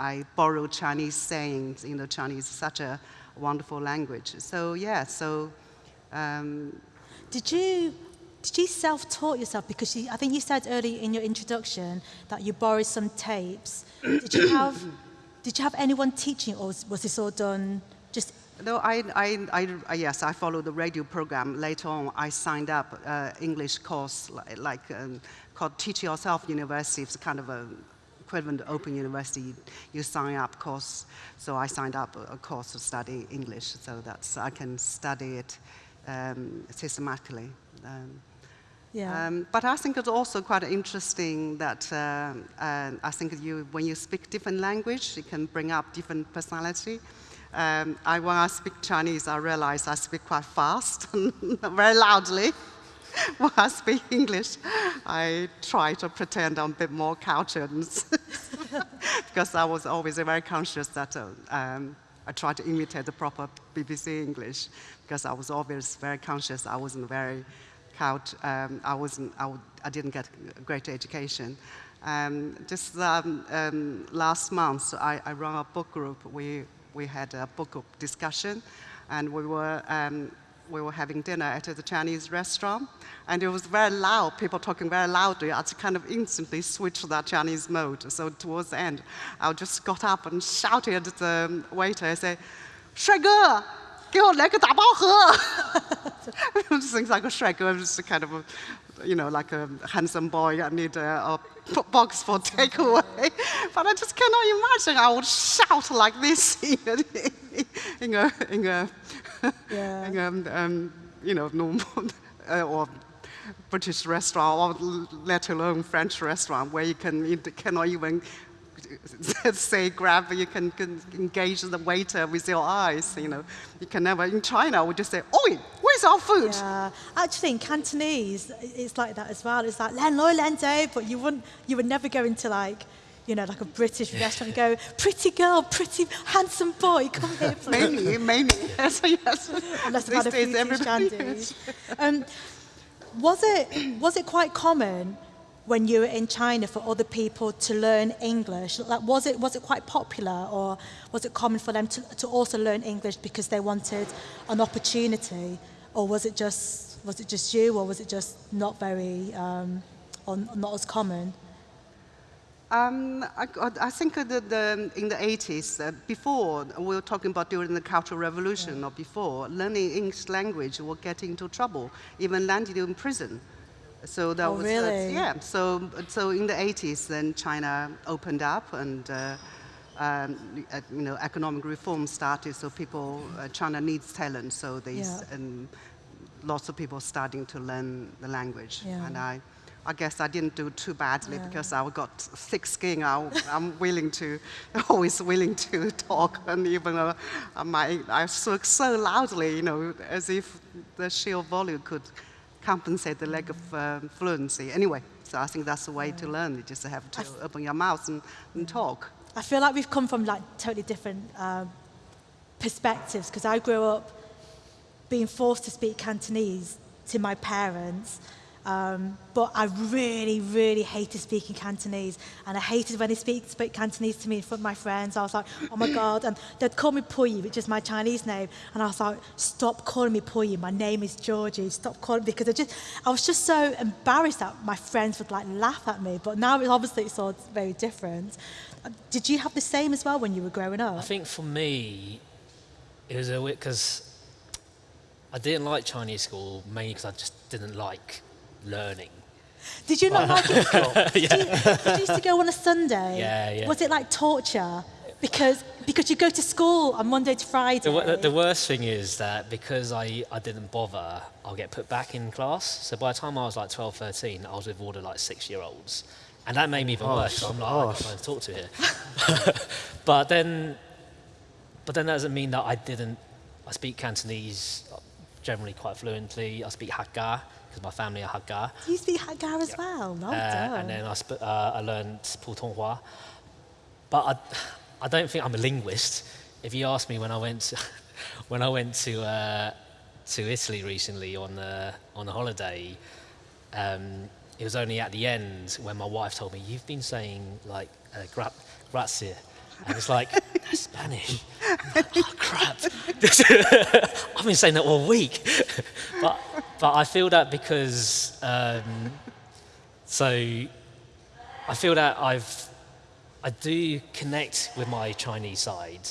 I borrow Chinese sayings. You know, Chinese is such a wonderful language. So yeah, so. Um, Did you did you self-taught yourself? Because you, I think you said earlier in your introduction that you borrowed some tapes. Did you have did you have anyone teaching, or was, was this all done just? No, I, I, I, I- yes, I followed the radio program. Later on, I signed up uh, English course like, like um, called Teach Yourself University. It's kind of a equivalent to Open University. You sign up course. So I signed up a, course to study English. So that's I can study it um, systematically. Um, Yeah. um, but I think it's also quite interesting that uh, uh, I think you, when you speak different language, it can bring up different personality. Um, I, when I speak Chinese, I realize I speak quite fast, very loudly. when I speak English, I try to pretend I'm a bit more cultured, because I was always very conscious that uh, um, I tried to imitate the proper BBC English, because I was always very conscious I wasn't very couch, um, I, wasn't, I didn't get a great education. Um, just um, um, last month, I, I ran a book group. We, we had a book group discussion, and we were, um, we were having dinner at the Chinese restaurant, and it was very loud, people talking very loudly. I just kind of instantly switched to that Chinese mode. So towards the end, I just got up and shouted at the waiter, I said, 帅哥，给我来个打包盒。 just things like a Shrek, I'm just a kind of a, you know, like a handsome boy. I need a, a p- box for takeaway. But I just cannot imagine I would shout like this in a, in a, in a, yeah. in a um, you know, normal uh, or British restaurant, or let alone French restaurant, where you can you cannot even say grab, you can, can engage the waiter with your eyes, you know. You can never, in China, we just say, oi, where's our food? Yeah, actually in Cantonese, it's like that as well. It's like "len loi len dei," but you wouldn't, you would never go into like, you know, like a British restaurant and go, pretty girl, pretty handsome boy, come here, please. Mainly, mainly. Yes, yes. Unless I've had a few too everybody shandies. is. Um, was it was it quite common when you were in China for other people to learn English? Like, was it was it quite popular, or was it common for them to, to also learn English because they wanted an opportunity, or was it just was it just you, or was it just not very um, or not as common? Um, I, I think that the, in the 80s, uh, before, we were talking about during the Cultural Revolution or before, learning English language will get into trouble, even landed in prison. So that Oh, was, really? yeah. So, so in the 80s, then China opened up and, uh, um, uh, you know, economic reform started. So people, uh, China needs talent. So they, Yeah. and lots of people starting to learn the language. Yeah. And I, I guess I didn't do too badly Yeah. because I've got thick skin. I, I'm willing to, always willing to talk, and even uh, my, I spoke so loudly, you know, as if the sheer volume could compensate the lack of um, fluency. Anyway, so I think that's the way to learn. You just have to open your mouth and, and talk. I feel like we've come from like totally different um, perspectives because I grew up being forced to speak Cantonese to my parents. Um, but I really, really hated speaking Cantonese. And I hated when they speak, spoke Cantonese to me in front of my friends. I was like, oh my God. And they'd call me Puyi, which is my Chinese name. And I was like, stop calling me Puyi. My name is Georgie. Stop calling me. because I just, I was just so embarrassed that my friends would like laugh at me. But now it's obviously it's all very different. Uh, Did you have the same as well when you were growing up? I think for me, it was a bit because I didn't like Chinese school mainly because I just didn't like learning. Did you not like it? at school? Did, you, did you used to go on a Sunday? Yeah, yeah. Was it like torture? Because because you go to school on Monday to Friday. The, wo- the worst thing is that because I, I didn't bother, I'll get put back in class. So by the time I was like 12, 13, I was with all the like six year olds. And that made me even worse. 'cause I'm like, oh, I can't to talk to here. but then, but then that doesn't mean that I didn't. I speak Cantonese generally quite fluently. I speak Hakka because my family are Hakka. you speak Hakka as well. Well Uh, done. and then I, sp- uh, I learned Putonghua. But I, I don't think I'm a linguist. If you ask me when I went to, when I went to, uh, to Italy recently on a, on a holiday, um, it was only at the end when my wife told me, you've been saying like uh, gra- grazie. And it's like, that's Spanish. Like, oh, crap. I've been saying that all week. but, but I feel that because um, so I feel that I've I do connect with my Chinese side,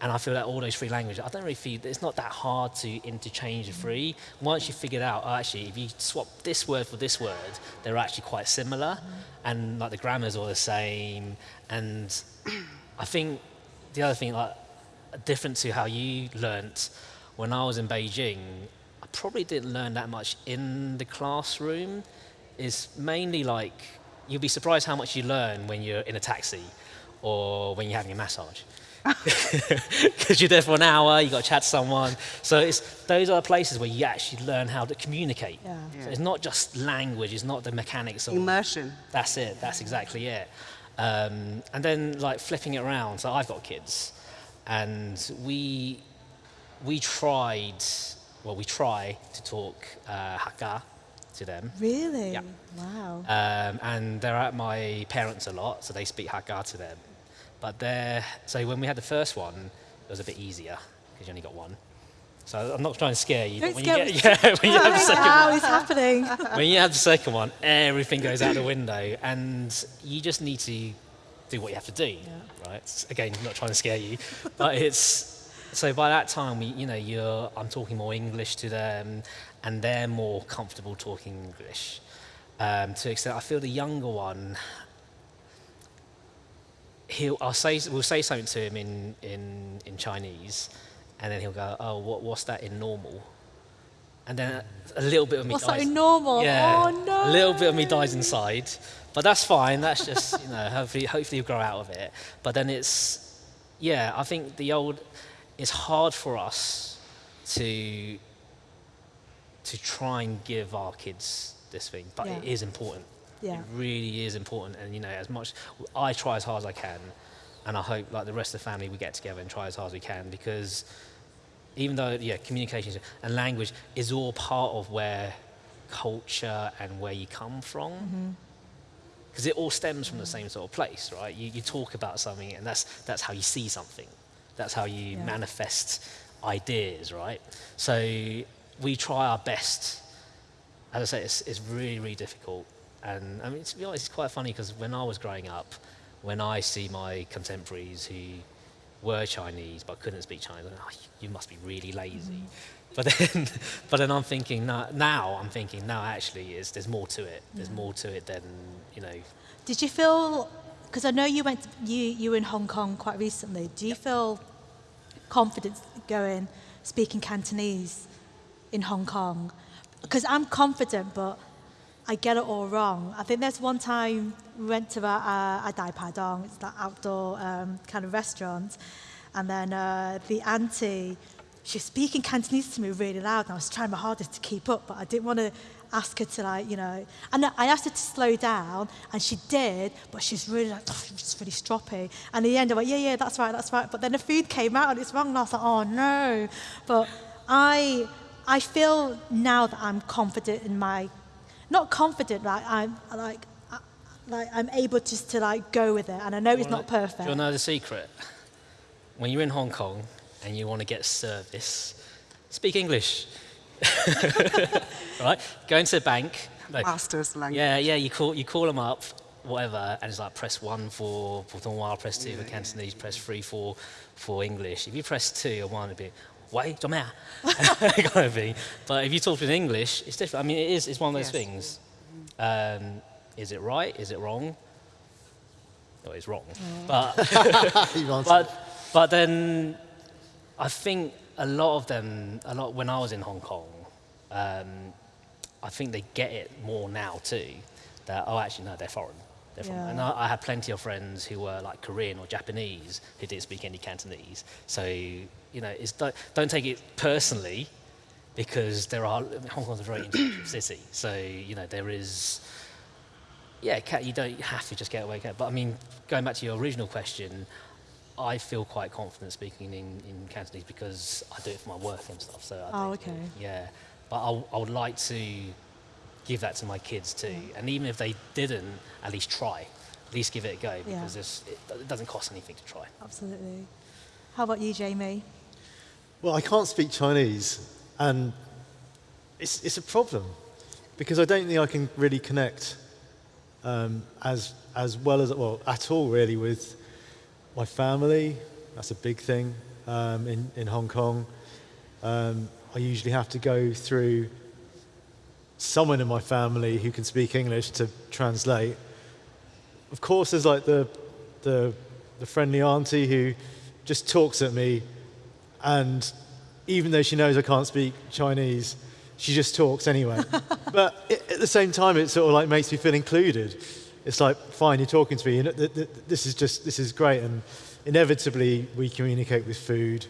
and I feel that all those three languages. I don't really feel it's not that hard to interchange the three. Once you figure out, oh, actually, if you swap this word for this word, they're actually quite similar, and like the grammar's all the same. And I think the other thing, like different to how you learnt when I was in Beijing, I probably didn't learn that much in the classroom. Is mainly like you'll be surprised how much you learn when you're in a taxi or when you're having a massage. Because you're there for an hour, you've got to chat to someone. So it's those are the places where you actually learn how to communicate. Yeah. So it's not just language, it's not the mechanics of Immersion. that's it. That's exactly it. Um, and then like flipping it around. So I've got kids, and we we tried. Well, we try to talk uh, Hakka to them, really? Yeah. Wow. um, and they're at my parents a lot, so they speak Hakka to them. But they're so when we had the first one, it was a bit easier because you only got one. So I'm not trying to scare you, Don't but when you me. get yeah, when you have the second Wow, it's happening. when you have the second one, everything goes out the window, and you just need to do what you have to do, right? It's- Again, I'm not trying to scare you, but it's so by that time, we, you know, you're I'm talking more English to them, and they're more comfortable talking English. Um, to extent, I feel the younger one. He'll, I'll say, we'll say something to him in, in, in Chinese, and then he'll go, "Oh, what, what's that in normal?" And then a little bit of me What's dies. that in normal? Yeah, Oh no. a little bit of me dies inside, but that's fine. That's just you know, hopefully, hopefully you grow out of it. But then it's, yeah, I think the old, it's hard for us to, to try and give our kids this thing, but it Yeah. is important. Yeah. It really is important, and you know, as much I try as hard as I can, and I hope like the rest of the family we get together and try as hard as we can because even though yeah, communication and language is all part of where culture and where you come from. Mm-hmm. Because it all stems from the same sort of place, right? You, you talk about something, and that's, that's how you see something. That's how you Yeah. manifest ideas, right? So we try our best. As I say, it's, it's really, really difficult. And I mean, to be honest, it's quite funny because when I was growing up, when I see my contemporaries who were Chinese but couldn't speak Chinese, I'm like, oh, you must be really lazy. Mm-hmm. But then, but then I'm thinking now, now I'm thinking now actually is there's more to it. There's mm-hmm. more to it than you know. Did you feel, because I know you went, you, you were in Hong Kong quite recently, do you feel confident going, speaking Cantonese in Hong Kong? Because I'm confident, but I get it all wrong. I think there's one time we went to a, a, a Dai Pai Dong, it's that outdoor um, kind of restaurant, and then uh, the auntie, she was speaking Cantonese to me really loud, and I was trying my hardest to keep up, but I didn't want to ask her to like, you know, and I asked her to slow down, and she did, but she's really like, oh, she's really stroppy. And in the end, I went, yeah, yeah, that's right, that's right. But then the food came out and it's wrong, and I was like, oh no. But I, I feel now that I'm confident in my, not confident, like I'm like, I- like I'm able just to like go with it, and I know it's not Do you perfect. want to know the secret? When you're in Hong Kong and you want to get service, speak English. right? Go into the bank. No, Master's language. Yeah, yeah. You call you call them up, whatever, and it's like press one for Putonghua, press two for Cantonese, press three for for English. If you press two or one, it'd be. Why? kind of thing. But if you talk in English, it's different. I mean, it is. It's one of those Yes. things. Um, is it right? Is it wrong? No, it's wrong. But but but then I think a lot of them, a lot when I was in Hong Kong, um, I think they get it more now too. That oh, actually no, they're foreign. Yeah. and I, I had plenty of friends who were like Korean or Japanese who didn't speak any Cantonese. So you know, it's don't, don't take it personally because there are Hong Kong's a very international city. So you know there is yeah, you don't have to just get away. But I mean, going back to your original question, I feel quite confident speaking in, in Cantonese because I do it for my work and stuff. So I Oh, think, okay. Yeah, but I, I would like to give that to my kids too, and even if they didn't, at least try, at least give it a go because it's, it, it doesn't cost anything to try. Absolutely. How about you, Jamie? Well, I can't speak Chinese, and it's, it's a problem because I don't think I can really connect um, as, as well as, well, at all really with my family. That's a big thing um, in, in Hong Kong. Um, I usually have to go through someone in my family who can speak English to translate. Of course, there's like the, the, the friendly auntie who just talks at me and even though she knows I can't speak Chinese, she just talks anyway. but it, at the same time, it sort of like makes me feel included. It's like, fine, you're talking to me, th- th- this is just this is great. And inevitably, we communicate with food,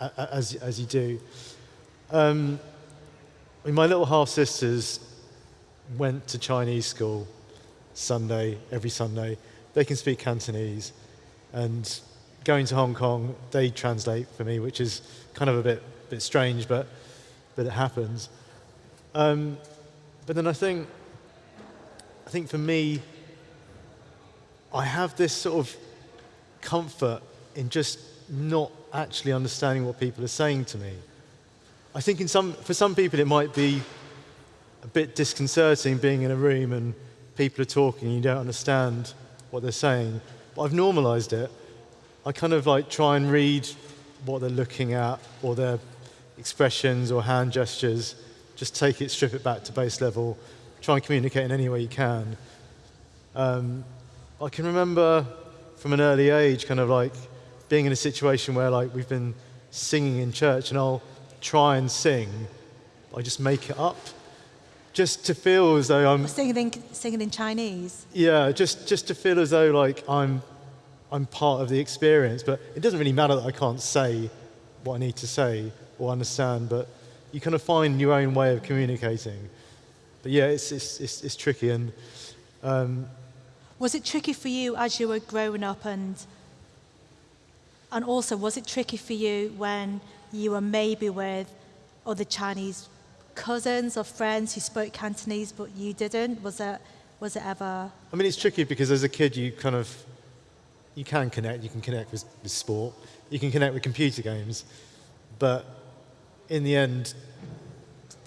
a- a- as as you do. Um, mean, my little half sisters went to Chinese school Sunday every Sunday. They can speak Cantonese, and going to Hong Kong, they translate for me, which is kind of a bit bit strange, but but it happens. Um, but then I think I think for me, I have this sort of comfort in just not actually understanding what people are saying to me. I think in some, for some people it might be a bit disconcerting being in a room and people are talking and you don't understand what they're saying. But I've normalized it. I kind of like try and read what they're looking at or their expressions or hand gestures. Just take it, strip it back to base level, try and communicate in any way you can. Um, I can remember from an early age kind of like being in a situation where like we've been singing in church and I'll try and sing, I just make it up. Just to feel as though I'm Singing in, singing in Chinese. yeah, just just to feel as though like I'm I'm part of the experience. But it doesn't really matter that I can't say what I need to say or understand. But you kind of find your own way of communicating. but yeah, it's, it's, it's, it's tricky. And um, Was it tricky for you as you were growing up and and also was it tricky for you when you were maybe with other Chinese cousins or friends who spoke Cantonese but you didn't? Was it was it ever I mean, it's tricky because as a kid, you kind of you can connect. You can connect with, with sport. You can connect with computer games, but in the end,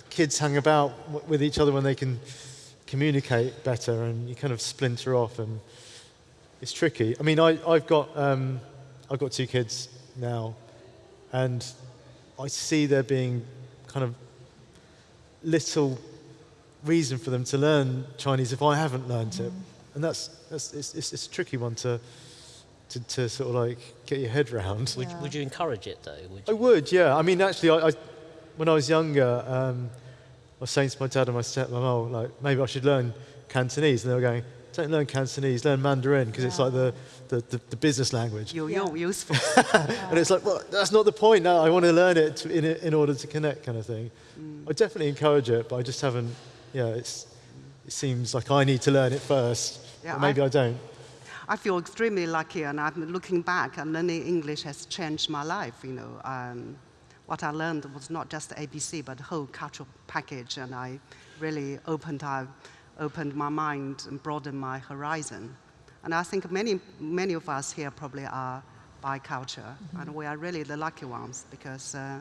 kids hang about with each other when they can communicate better, and you kind of splinter off, and it's tricky. I mean, I, I've got um, I've got two kids now, and I see there being kind of little reason for them to learn Chinese if I haven't learned it, and that's that's it's, it's, it's a tricky one to, to to sort of like get your head around. Would, Yeah. would you encourage it though? Would I would, yeah. I mean, actually, I, I when I was younger, um, I was saying to my dad and my stepmom, oh, like maybe I should learn Cantonese, and they were going, don't learn Cantonese, learn Mandarin because it's like the, the, the, the business language. You, Yeah. you useful. And it's like, well, that's not the point. No, I want to learn it to, in, in order to connect, kind of thing. I definitely encourage it, but I just haven't. Yeah, it's, it seems like I need to learn it first, Yeah, but maybe I, I- don't. I feel extremely lucky, and I'm looking back, and learning English has changed my life. You know, um, what I learned was not just ABC, but the whole cultural package, and I really opened, I opened my mind and broadened my horizon. And I think many, many of us here probably are biculture, and we are really the lucky ones because uh,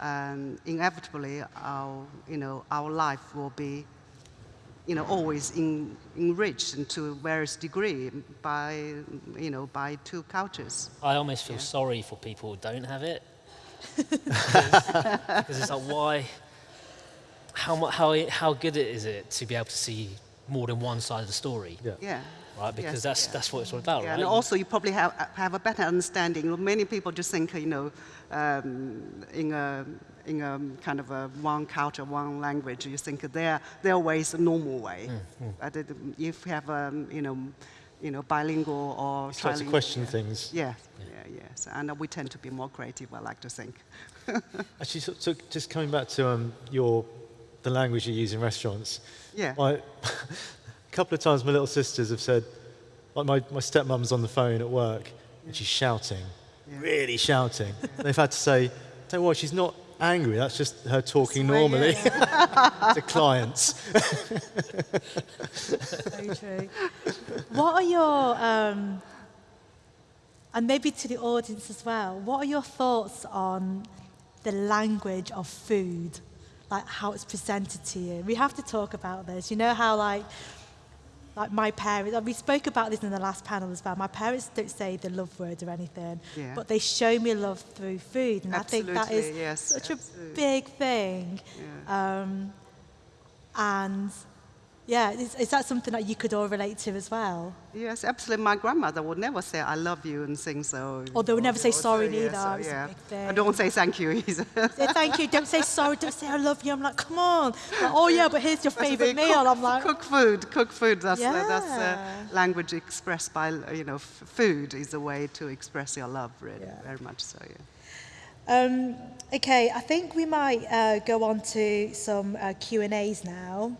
um, inevitably our, you know, our life will be you know, always in, enriched to various degree by, you know, by two cultures. I almost feel sorry for people who don't have it. Because it's like, why? How, how, how good it is it to be able to see more than one side of the story? Yeah. Yeah. Right? Because Yes, that's, yeah. that's what it's all about, Yeah, right? and also you probably have, have a better understanding. Many people just think, you know, um, in a in a kind of a one culture, one language, you think their their way is a normal way. Mm, But if you have, um, you know, you know, bilingual or You start to question yeah. things. Yeah, yeah, yes, and we tend to be more creative. I like to think. Actually, so, so just coming back to um, your the language you use in restaurants. Yeah. I, a couple of times, my little sisters have said, like my, my stepmom's on the phone at work and she's shouting, really shouting. And they've had to say, "Don't worry, she's not angry. That's just her talking Well, normally yeah. to clients." Very true. what are your, um, and maybe to the audience as well, what are your thoughts on the language of food? Like how it's presented to you? We have to talk about this. You know how, like, like my parents, we spoke about this in the last panel as well. My parents don't say the love word or anything, Yeah. but they show me love through food. And I think that is yes, such absolutely. a big thing. Um, and yeah, is, is that something that you could all relate to as well? Yes, absolutely. My grandmother would never say "I love you" and things so. Or they would never say so, sorry yeah, neither, so, yeah. thing. I don't say thank you either. Say thank you, don't say sorry, don't say I love you. I'm like, come on. Like, oh yeah, but here's your That's favourite meal. Cook, I'm like, cook food, cook food. That's uh, that's uh, language expressed by you know f- food is a way to express your love. Really, Yeah. very much so. Yeah. Um, okay, I think we might uh, go on to some uh, Q&As now.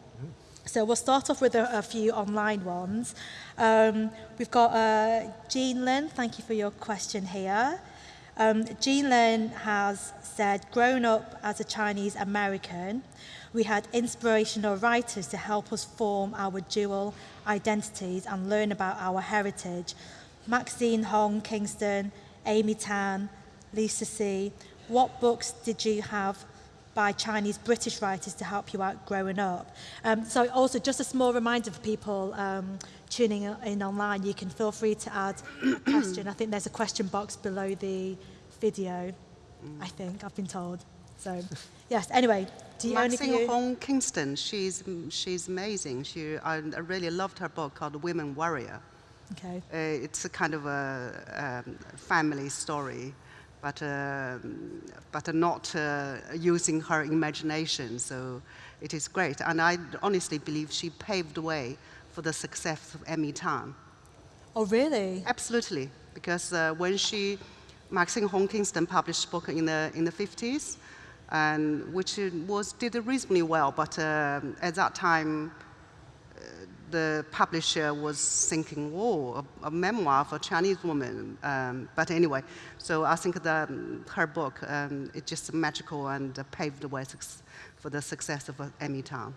So we'll start off with a, a few online ones. Um, we've got uh, Jean Lynn, thank you for your question here. Um, Jean Lynn has said, growing up as a Chinese American, we had inspirational writers to help us form our dual identities and learn about our heritage. Maxine Hong Kingston, Amy Tan, Lisa C. What books did you have by Chinese British writers to help you out growing up? Um, so also just a small reminder for people um, tuning in online, you can feel free to add a question. I think there's a question box below the video, I think, I've been told. So yes, anyway, do you only Maxine Hong Kingston, she's she's amazing. She I, I really loved her book called The Women Warrior. Okay. Uh, it's a kind of a um, family story, but um but not uh, using her imagination. So it is great, and I honestly believe she paved the way for the success of Amy Tan. Oh really? Absolutely, because uh, when she, Maxine Hong Kingston published book in the in the 50s, and which was did reasonably well. But um, at that time, uh, the publisher was thinking, "Oh, a, a memoir of a Chinese woman." Um, but anyway, so I think that her book um, is just magical and uh, paved the way for the success of uh, Amy Tan.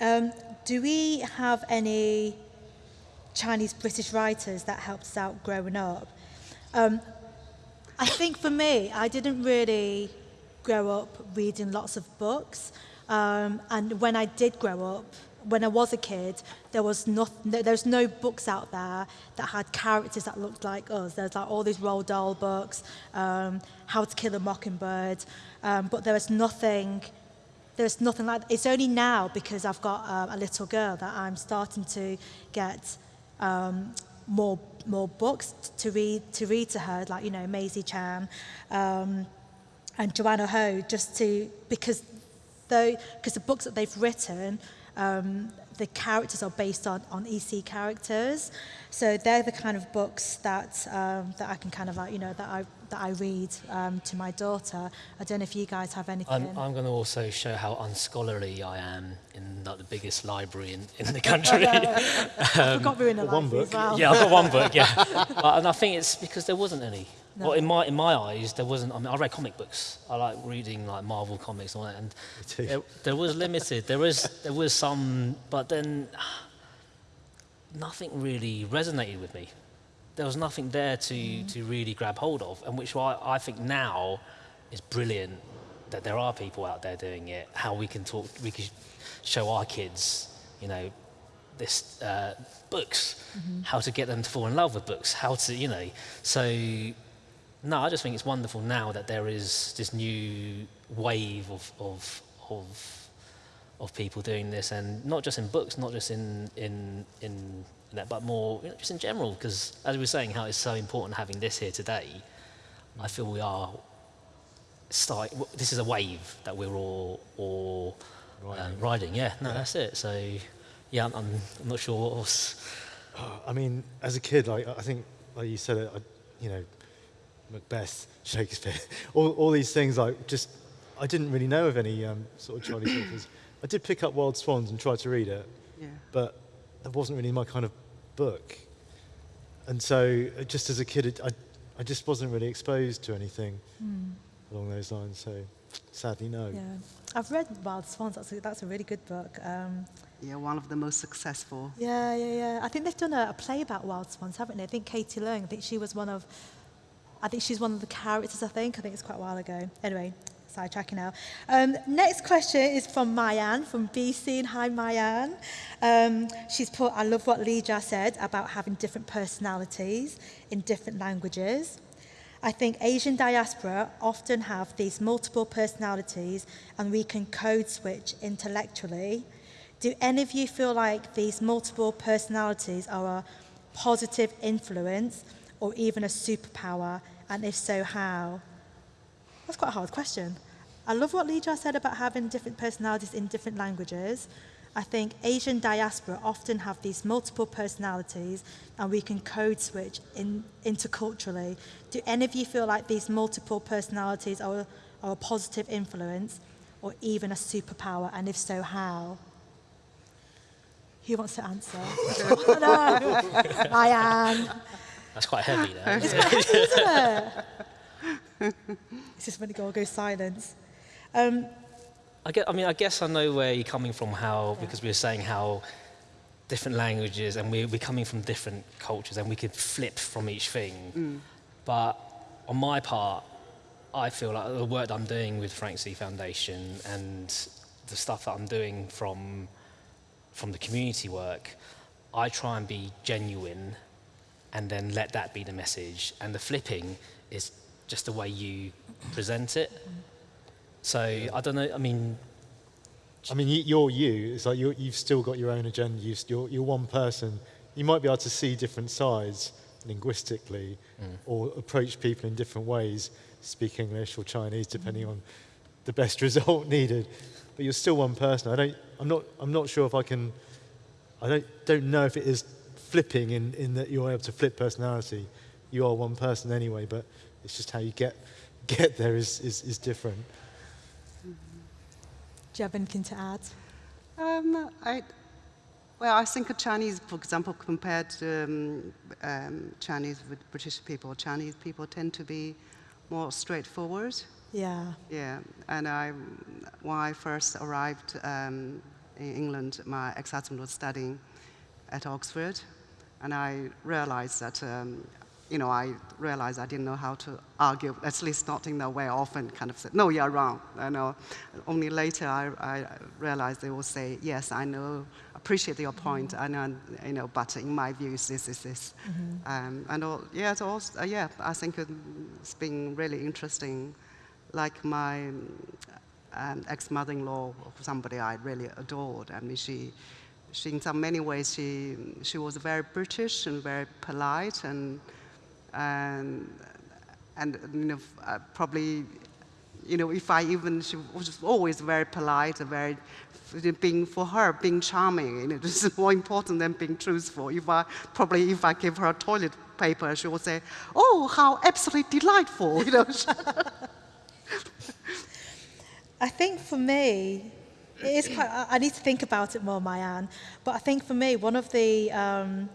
Um, do we have any Chinese British writers that helped us out growing up? Um, I think for me, I didn't really grow up reading lots of books. Um, and when I did grow up, when I was a kid, there was no, there's no books out there that had characters that looked like us. There's like all these Roald Dahl books, um, How to Kill a Mockingbird, um, but there was nothing there's nothing like that. It's only now because I've got uh, a little girl that I'm starting to get um, more more books to read to read to her, like you know Maisie Chan um, and Joanna Ho, just to because though because the books that they've written. Um, the characters are based on, on ESEA characters. So they're the kind of books that, um, that I can kind of you know, that I, that I read um, to my daughter. I don't know if you guys have anything. I'm, I'm going to also show how unscholarly I am in like, the biggest library in, in the country. um, I've got in a one book. as well. Yeah, I've got one book, yeah. but, and I think it's because there wasn't any. No. Well, in my in my eyes, there wasn't. I mean, I read comic books. I like reading like Marvel comics and all that, and there, there, was limited. There was there was some, but then nothing really resonated with me. There was nothing there to mm. to really grab hold of, and which I, I think now is brilliant that there are people out there doing it. How we can talk, we can show our kids, you know, this uh, books, mm-hmm. how to get them to fall in love with books, how to, you know, so no, I just think it's wonderful now that there is this new wave of, of, of, of people doing this, and not just in books, not just in, in, in that, but more you know, just in general, because as we were saying, how it's so important having this here today, I feel we are start, this is a wave that we're all, all riding. Um, riding. Yeah, no, yeah. that's it. So, yeah, I'm, I'm, not sure what else. I mean, as a kid, like, I think, like you said, I, you know, Macbeth, Shakespeare, all, all these things. Like just, I didn't really know of any um, sort of Chinese authors. I did pick up Wild Swans and try to read it, yeah. but that wasn't really my kind of book. And so, uh, just as a kid, I, I just wasn't really exposed to anything mm. along those lines. So, sadly, no. Yeah, I've read Wild Swans. That's a, that's a really good book. Um, yeah, one of the most successful. Yeah, yeah, yeah. I think they've done a, a play about Wild Swans, haven't they? I think Katie Leung. I think she was one of I think she's one of the characters, I think. I think it's quite a while ago. Anyway, sidetracking now. Um, next question is from Mayan from BC. And hi, Mayan. Um, she's put, I love what Lijia said about having different personalities in different languages. I think Asian diaspora often have these multiple personalities and we can code switch intellectually. Do any of you feel like these multiple personalities are a positive influence or even a superpower? And if so, how? That's quite a hard question. I love what Lijia said about having different personalities in different languages. I think Asian diaspora often have these multiple personalities and we can code switch in, interculturally. Do any of you feel like these multiple personalities are, are a positive influence or even a superpower? And if so, how? Who wants to answer? I am. That's quite heavy there. it's quite heavy, isn't it? it's just when the girl goes silence. Um, I, get, I mean, I guess I know where you're coming from, how, because we were saying how different languages and we're, we're coming from different cultures and we could flip from each thing. Mm. But on my part, I feel like the work that I'm doing with Frank Soo Foundation and the stuff that I'm doing from, from the community work, I try and be genuine and then let that be the message. And the flipping is just the way you present it. So I don't know. I mean, I mean, you're you. It's like you have still got your own agenda. you are you're one person. You might be able to see different sides linguistically, mm. or approach people in different ways, speak English or Chinese, depending on the best result needed. But you're still one person. I don't. I'm not. I'm not sure if I can. I don't. Don't know if it is flipping in, in that you're able to flip personality. You are one person anyway, but it's just how you get get there is, is, is different. Do you have anything to add? Um, I, well, I think a Chinese, for example, compared to um, um, Chinese with British people, Chinese people tend to be more straightforward. Yeah. Yeah, and I, when I first arrived um, in England, my ex-husband was studying at Oxford, and I realized that, um, you know, I realized I didn't know how to argue, at least not in the way I often kind of said, no, you're wrong. I know. Only later I, I realized they will say, yes, I know, appreciate your point. I know, you know, but in my view, this is this. Mm-hmm. Um, and all, yeah, it's also, uh, yeah, I think it's been really interesting. Like my um, ex-mother-in-law, somebody I really adored. I mean, she, she, in so many ways, she, she was very British and very polite and, and, and you know, uh, probably, you know, if I even, she was always very polite very, being, for her, being charming, you know, this is more important than being truthful. If I, probably if I give her toilet paper, she would say, oh, how absolutely delightful, you know. I think for me, it is quite, I need to think about it more, Mayan, but I think for me, one of the, um,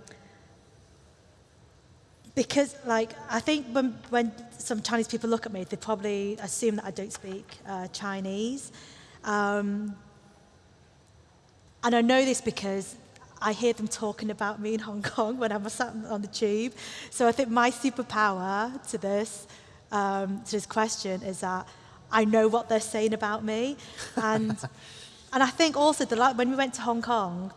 because like, I think when, when some Chinese people look at me, they probably assume that I don't speak uh, Chinese. Um, and I know this because I hear them talking about me in Hong Kong when I'm sat on the tube. So I think my superpower to this, um, to this question is that I know what they're saying about me. And, And I think also the, when we went to Hong Kong,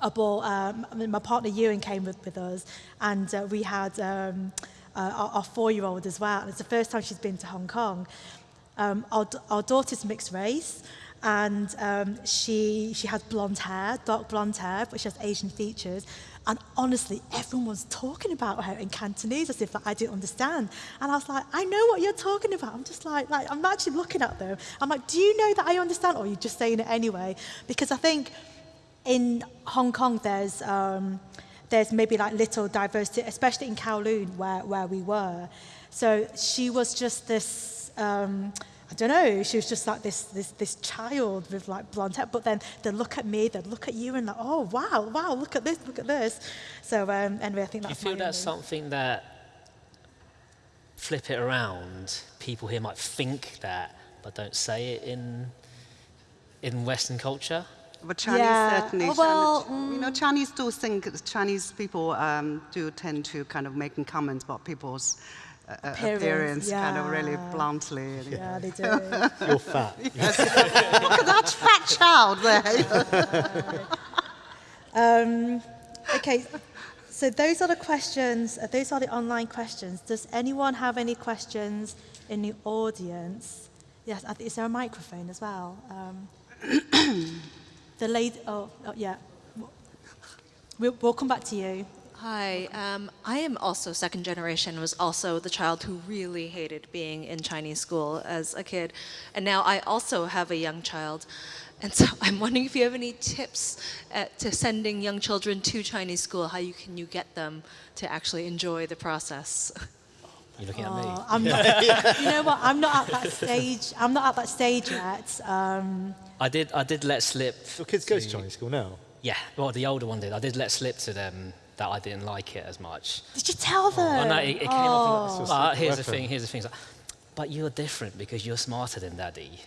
I bought, um, my partner Ewan came with, with us and uh, we had um, uh, our, our four-year-old as well. And it's the first time she's been to Hong Kong. Um, our, our daughter's mixed race and um, she, she has blonde hair, dark blonde hair, but she has Asian features. And honestly, everyone was talking about her in Cantonese as if like, I didn't understand. And I was like, I know what you're talking about. I'm just like, like, I'm actually looking at them. I'm like, do you know that I understand? Or are you just saying it anyway? Because I think in Hong Kong, there's, um, there's maybe like little diversity, especially in Kowloon where, where we were. So she was just this, um, I don't know, she was just like this, this, this child with like blonde hair. But then they'd look at me, they'd look at you and like, oh, wow, wow, look at this, look at this. So um, anyway, I think that's Do you feel that's something that, flip it around, people here might think that, but don't say it in, in Western culture? But Chinese yeah. certainly, oh, well, Chinese, you know, Chinese do think, Chinese people um, do tend to kind of making comments about people's appearance, appearance yeah. kind of really bluntly. Yeah, they do. You're fat. Yes. Look at that fat child there. um, okay, so those are the questions, uh, those are the online questions. Does anyone have any questions in the audience? Yes, is there a microphone as well? Um, the lady, oh, oh yeah. We'll, we'll come back to you. Hi, um, I am also second generation, was also the child who really hated being in Chinese school as a kid. And now I also have a young child. And so I'm wondering if you have any tips at, to sending young children to Chinese school, how you can you get them to actually enjoy the process? You're looking at me. Oh, I'm not, you know what? I'm not at that stage. I'm not at that stage yet. Um, I did. I did let slip. Your kids go to Chinese school now. Yeah. Well, the older one did. I did let slip to them that I didn't like it as much. Did you tell them? Oh, no, it, it came oh. But here's the thing, here's the thing. But you're different because you're smarter than daddy.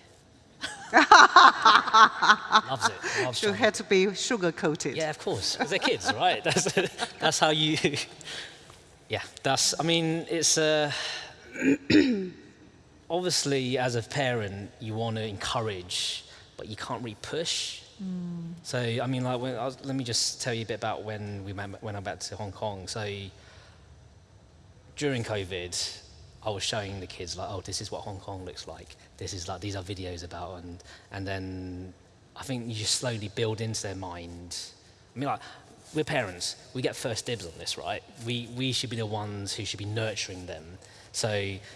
loves it. Loves you had to be sugar coated. Yeah, of course. Because they're kids, right? That's, that's how you. yeah, that's. I mean, it's. Uh, obviously, as a parent, you want to encourage, but you can't really push. Mm. So, I mean, like, when, was, let me just tell you a bit about when we went, when I went back to Hong Kong. So, during COVID, I was showing the kids like, oh, this is what Hong Kong looks like. This is like, these are videos about, and and then I think you just slowly build into their mind. I mean, like, we're parents. We get first dibs on this, right? We we should be the ones who should be nurturing them. So,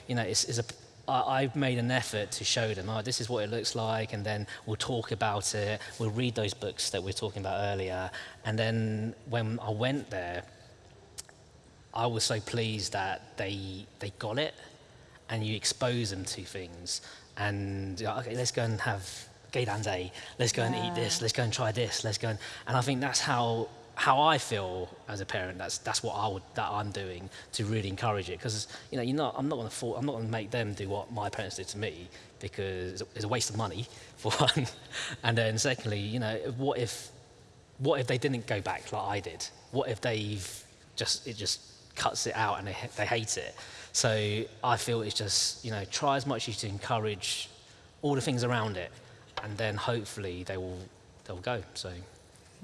you know, it's, it's a I, have made an effort to show them, oh, this is what it looks like, and then we'll talk about it. We'll read those books that we were talking about earlier. And then when I went there, I was so pleased that they, they got it. and you expose them to things. And okay, let's go and have Gay Day, Let's go and eat this. Let's go and try this. Let's go and, and I think that's how how I feel as a parent. That's that's what I would that I'm doing to really encourage it because you know you're not I'm not going to I'm not going to make them do what my parents did to me because it's a waste of money for one, and then secondly, you know what if what if they didn't go back like I did? What if they've just it just cuts it out and they, they hate it? So I feel it's just you know try as much as you to encourage all the things around it, and then hopefully they will they'll go. So.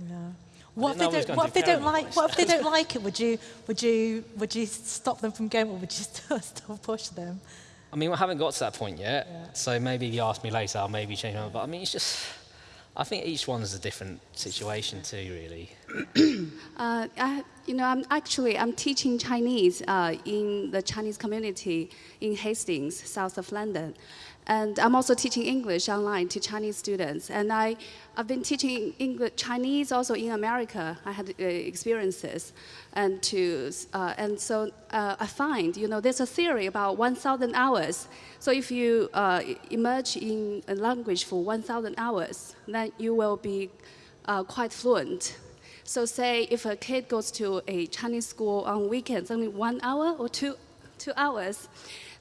Yeah. What if, didn't know I they don't, what if they don't like advice. what if they don't like it? Would you would you would you stop them from going or would you still, still push them? I mean, we haven't got to that point yet, so maybe if you ask me later, I'll maybe change my mind. But I mean, it's just, I think each one's a different situation too, really. Uh, I, you know, I'm actually I'm teaching Chinese uh, in the Chinese community in Hastings, south of London, and I'm also teaching English online to Chinese students. And I, I've been teaching English, Chinese also in America. I had uh, experiences, and to uh, and so uh, I find you know there's a theory about 1,000 hours. So if you uh, emerge in a language for 1,000 hours, then you will be uh, quite fluent. So say if a kid goes to a Chinese school on weekends, only one hour or two, two hours,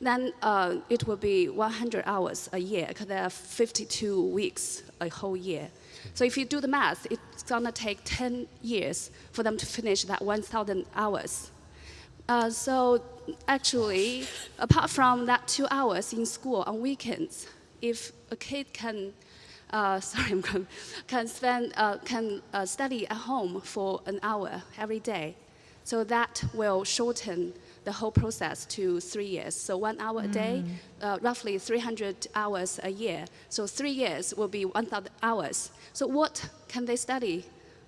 then uh, it will be 100 hours a year because there are 52 weeks a whole year. So if you do the math, it's gonna take 10 years for them to finish that 1,000 hours. Uh, so actually, apart from that two hours in school on weekends, if a kid can, uh, sorry, I'm going, can spend, uh, can uh, study at home for an hour every day, so that will shorten the whole process to three years. So one hour a day, uh, roughly 300 hours a year. So three years will be 1,000 hours. So what can they study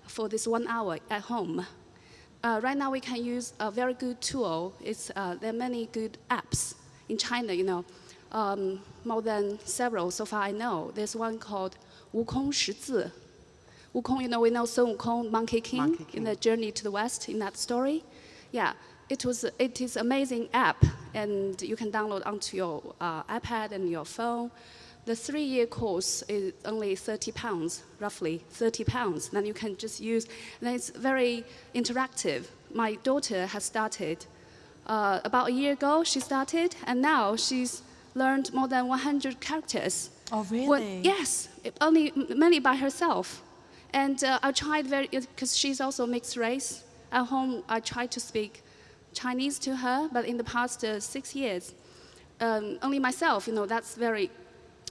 for this one hour at home? Uh, right now, we can use a very good tool. It's, uh, there are many good apps in China, you know, um, more than several so far I know. There's one called Wukong Shizi. Wukong, you know, we know Sun Wukong, Monkey King, Monkey in the Journey to the West in that story. Yeah, it was, it is amazing app, and you can download onto your uh, iPad and your phone. The three-year course is only 30 pounds, roughly 30 pounds. Then you can just use, and it's very interactive. My daughter has started uh, about a year ago. She started, and now she's learned more than 100 characters. Oh, Well, really? yes, only mainly by herself. And uh, I tried very, because she's also mixed race. At home, I tried to speak Chinese to her, but in the past uh, six years, um, only myself, you know, that's very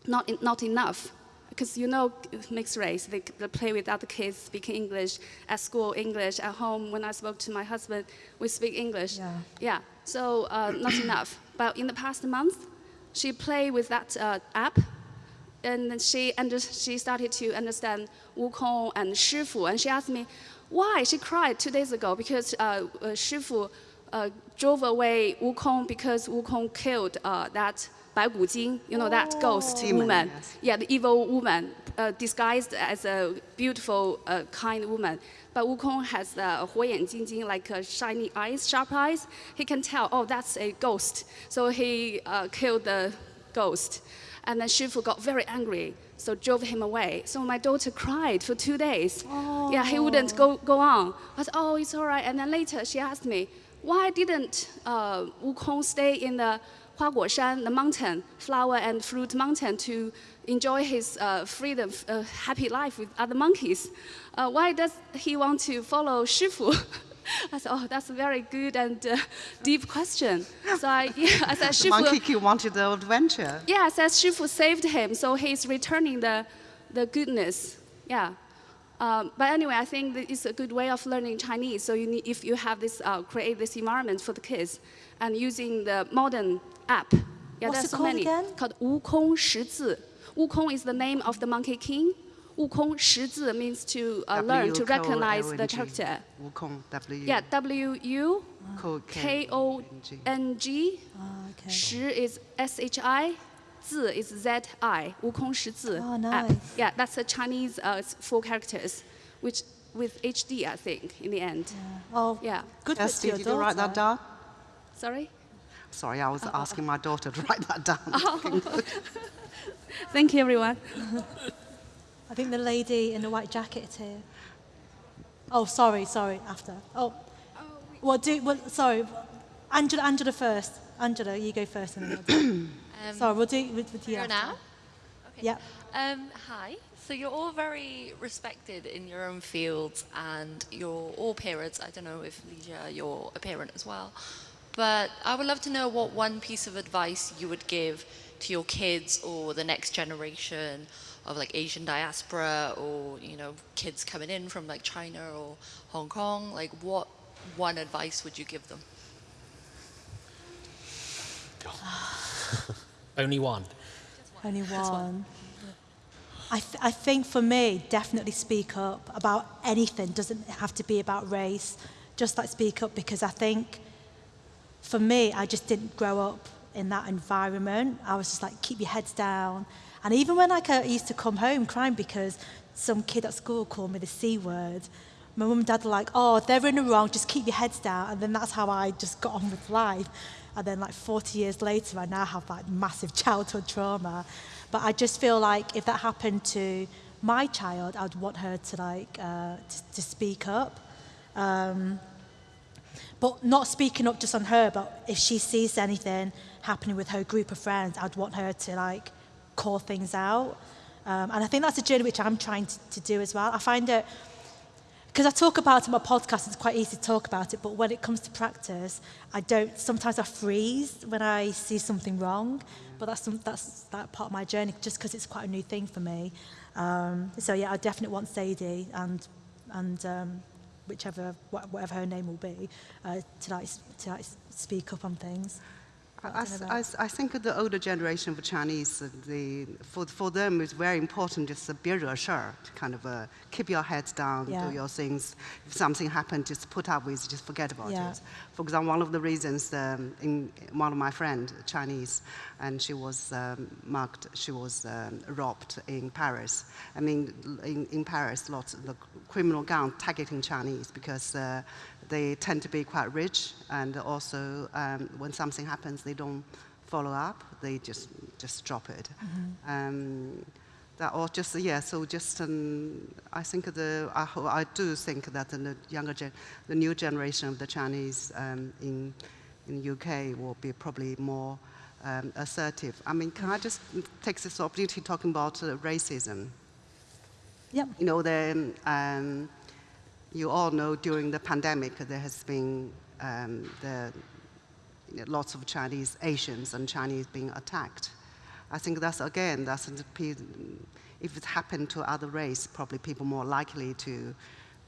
not, in, not enough. Because you know, mixed race, they, they play with other kids speaking English at school, English at home. When I spoke to my husband, we speak English. Yeah. Yeah, so uh, not enough. But in the past month, she played with that uh, app, and then she under, she started to understand Wukong and Shifu, and she asked me why. She cried two days ago because uh, uh, Shifu uh, drove away Wukong because Wukong killed uh, that Bai Gujing, you know, oh. that ghost oh. demon, woman. Yes. Yeah, the evil woman uh, disguised as a beautiful, uh, kind woman. But Wukong has uh, Jing, Jingjing, like shiny eyes, sharp eyes. He can tell, oh, that's a ghost. So he uh, killed the ghost. And then Shifu got very angry, so drove him away. So my daughter cried for two days. Oh. Yeah, he wouldn't go, go on. I said, oh, it's all right. And then later she asked me, why didn't uh, Wukong stay in the Huaguoshan, the mountain, flower and fruit mountain, to enjoy his uh, freedom, uh, happy life with other monkeys? Uh, why does he want to follow Shifu? I said, oh, that's a very good and uh, deep question. So I, yeah, I said, The Shifu. monkey king wanted the adventure. Yeah, says Shifu saved him, so he's returning the, the goodness. Yeah. Um, but anyway, I think that it's a good way of learning Chinese. So you need, if you have this, uh, create this environment for the kids, and using the modern app. Yeah, What's there's it so called many. again? Called Wukong Shizi. Wukong is the name of the Monkey King. Wukong Shizi means to uh, learn to recognize the character. Wukong, W. Yeah, W U Ko- K O N G. Ah, is S Zi is Z-I, Wukong Shi Zi oh, nice. Yeah, that's a Chinese, uh, it's four characters, which with HD, I think, in the end. Yeah. Oh, yeah. Good Kirsty, did you write that down? Sorry? Sorry, I was asking my daughter to write that down. Oh. Thank you, everyone. I think the lady in the white jacket is here. Oh, sorry, sorry, after. Oh, oh well, do, well sorry, Angela, Angela first. Angela, you go first. And then Um, sorry, we'll do with, with you now? Okay. Yeah. Um, hi. So you're all very respected in your own fields, and you're all parents. I don't know if Lijia, you're a parent as well, but I would love to know what one piece of advice you would give to your kids or the next generation of like Asian diaspora or you know kids coming in from like China or Hong Kong. Like, what one advice would you give them? Only one. Only one. I, th- I think for me, definitely speak up about anything. Doesn't have to be about race. Just like speak up because I think for me, I just didn't grow up in that environment. I was just like, keep your heads down. And even when like, I used to come home crying because some kid at school called me the C word, my mum and dad were like, oh, they're in the wrong, just keep your heads down. And then that's how I just got on with life. And then like 40 years later, I now have like massive childhood trauma. But I just feel like if that happened to my child, I'd want her to like, uh, to, to speak up. Um, but not speaking up just on her, but if she sees anything happening with her group of friends, I'd want her to like call things out. Um, and I think that's a journey which I'm trying to, to do as well. I find it, because I talk about it in my podcast, it's quite easy to talk about it, but when it comes to practice, I don't, sometimes I freeze when I see something wrong, but that's, some, that's that part of my journey, just because it's quite a new thing for me. Um, so yeah, I definitely want Sadie and, and um, whichever, wh whatever her name will be, uh, to, like, to like speak up on things. I, I I don't s- know I about- s- I think the older generation of Chinese, uh, the, for, for them, it's very important just to be reassured, kind of uh, keep your heads down, Yeah. do your things. If something happens, just put up with, it, just forget about Yeah. it. For example, one of the reasons, um, in one of my friends, Chinese, and she was um, marked, she was um, robbed in Paris. I mean, in, in Paris, lots of the criminal gang targeting Chinese because uh, they tend to be quite rich, and also um, when something happens, they don't follow up. They just just drop it. Um, that or just yeah. So just um, I think the I, I do think that the younger gen, the new generation of the Chinese um, in in UK will be probably more um, assertive. I mean, can I just take this opportunity talking about uh, racism? Yep. You know, the, um, you all know during the pandemic there has been um, the, you know, lots of Chinese Asians and Chinese being attacked. I think that's again that's if it happened to other race, probably people more likely to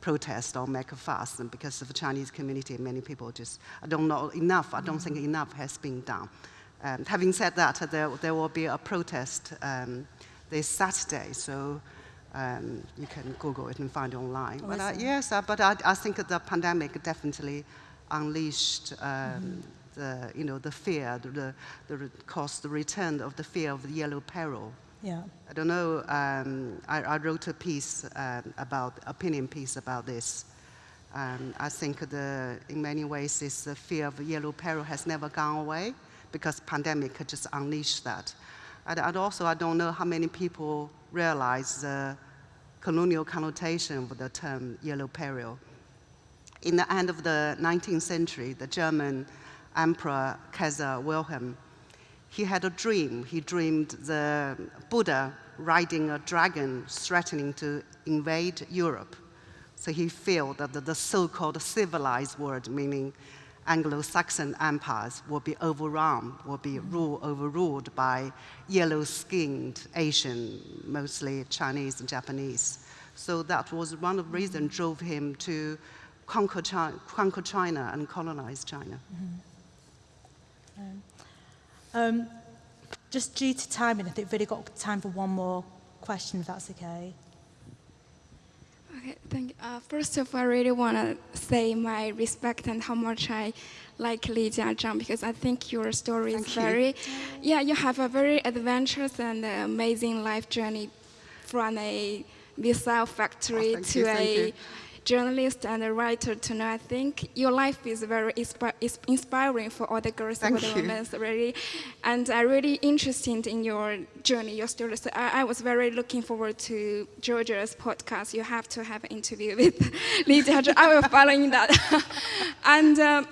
protest or make a fuss. And because of the Chinese community, many people just I don't know enough. I don't think enough has been done. Um, having said that, there, there will be a protest um, this Saturday, so um, you can Google it and find it online. Oh, but I, yes, uh, but I, I think that the pandemic definitely unleashed um, the, you know, the fear, the, the, the caused the return of the fear of the yellow peril. Yeah. I don't know, um, I, I wrote a piece um, about, opinion piece about this. Um, I think the, in many ways, this uh, fear of yellow peril has never gone away because pandemic just unleashed that. And, also, I don't know how many people realize the colonial connotation of the term yellow peril. In the end of the 19th century, the German Emperor Kaiser Wilhelm he had a dream. He dreamed the Buddha riding a dragon threatening to invade Europe. So he felt that the, the so-called civilized world, meaning Anglo-Saxon empires, will be overrun, will be mm-hmm. rule, overruled by yellow-skinned Asian, mostly Chinese and Japanese. So that was one of the reasons mm-hmm. drove him to conquer China, conquer China and colonize China. Mm-hmm. Um, um, just due to timing, I think we've really got time for one more question, if that's okay. Okay, thank you. Uh, first of all, I really want to say my respect and how much I like Lijia Zhang because I think your story is Thank you. very, yeah, you have a very adventurous and amazing life journey from a missile factory Oh, to you, a. journalist and a writer to know. I think your life is very is inspiring for all the girls Thank and for the you. women, really. And I'm really interested in your journey, your story. So I, I was very looking forward to Georgia's podcast. You have to have an interview with Lydia. I will follow in that. and um,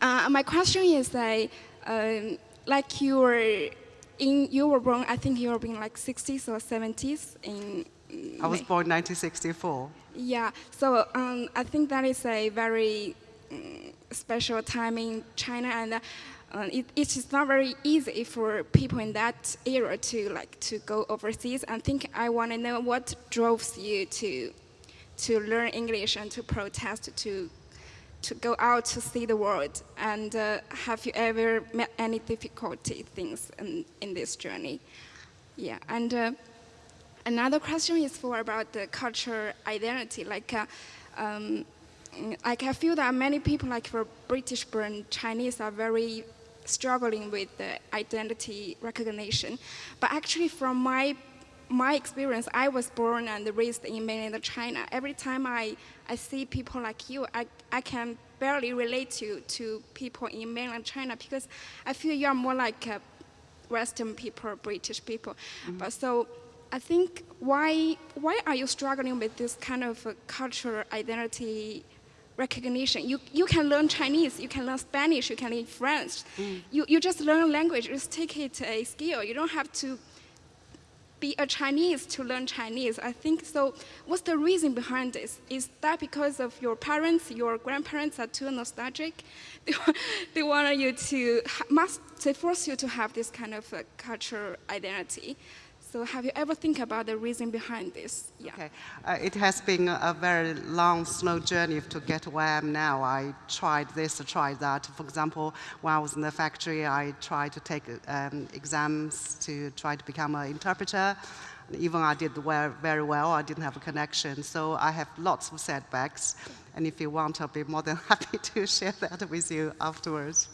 uh, my question is that, um, like you were in, you were born. I think you were born like 60s or 70s in. I was born 1964. Yeah, so um, I think that is a very mm, special time in China, and uh, it, it is not very easy for people in that era to like to go overseas. I think I want to know what drove you to to learn English and to protest to to go out to see the world. And uh, have you ever met any difficulty things in, in this journey? Yeah, and. Uh, Another question is for about the cultural identity. Like, uh, um, like I feel that many people, like for British-born Chinese, are very struggling with the identity recognition. But actually, from my my experience, I was born and raised in mainland China. Every time I, I see people like you, I, I can barely relate to, to people in mainland China because I feel you are more like Western people, British people. But so I think why why are you struggling with this kind of uh, cultural identity recognition? You you can learn Chinese, you can learn Spanish, you can learn French. You you just learn language, just take it a skill. You don't have to be a Chinese to learn Chinese. I think so. What's the reason behind this? Is that because of your parents, your grandparents are too nostalgic? They, they want you to must they force you to have this kind of uh, cultural identity. So have you ever think about the reason behind this? Yeah. Okay. Uh, it has been a, very long, slow journey to get where I am now. I tried this, I tried that. For example, when I was in the factory, I tried to take um, exams to try to become an interpreter. Even I did very well, I didn't have a connection. So I have lots of setbacks. And if you want, I'll be more than happy to share that with you afterwards.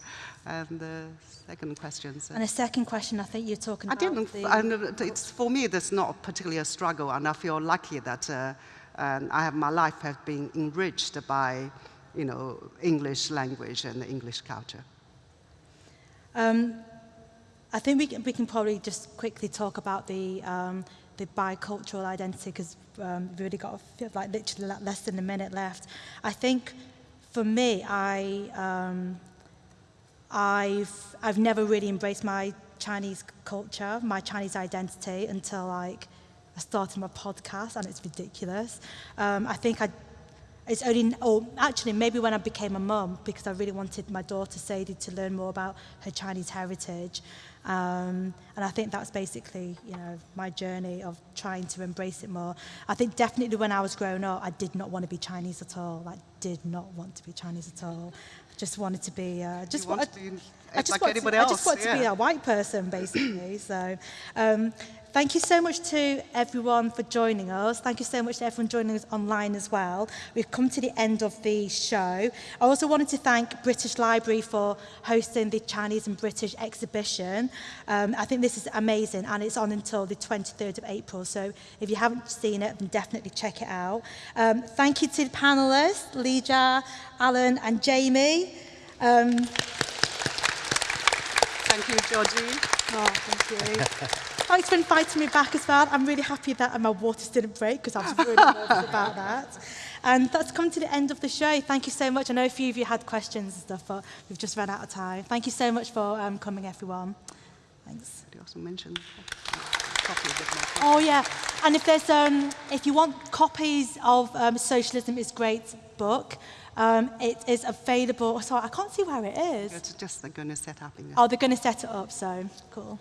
And the second question. sir. And the second question, I think you're talking I about. I didn't. the- it's for me. That's not particularly a struggle, and I feel lucky that uh, I have my life has been enriched by, you know, English language and the English culture. Um, I think we can, we can probably just quickly talk about the um, the bicultural identity because um, we've already got like literally less than a minute left. I think for me, I um, I've I've never really embraced my Chinese culture, my Chinese identity until like I started my podcast, and it's ridiculous. Um, I think I it's only, or actually maybe when I became a mum, because I really wanted my daughter Sadie to learn more about her Chinese heritage. Um, and I think that's basically, you know, my journey of trying to embrace it more. I think definitely when I was growing up, I did not want to be Chinese at all. Like, did not want to be Chinese at all. Just wanted to be, uh, just wanted, to be I just like want anybody to, else. I just want to be a white person, basically. so, um, Thank you so much to everyone for joining us. Thank you so much to everyone joining us online as well. We've come to the end of the show. I also wanted to thank British Library for hosting the Chinese and British exhibition. Um, I think this is amazing and it's on until the 23rd of April. So if you haven't seen it, then definitely check it out. Um, thank you to the panelists, Lija, Alan and Jamie. Um, Thank you, Georgie. Oh, thank you. Thanks for inviting me back as well. I'm really happy that my waters didn't break because I was really nervous about that. And that's come to the end of the show. Thank you so much. I know a few of you had questions and stuff, but we've just run out of time. Thank you so much for um, coming, everyone. Thanks. You also mention copy of it? Oh yeah, and if there's um, if you want copies of um, Socialism is Great book, Um, it is available. Sorry, I can't see where it is. It's just they're going to set up. In. Oh, they're going to set it up. So cool.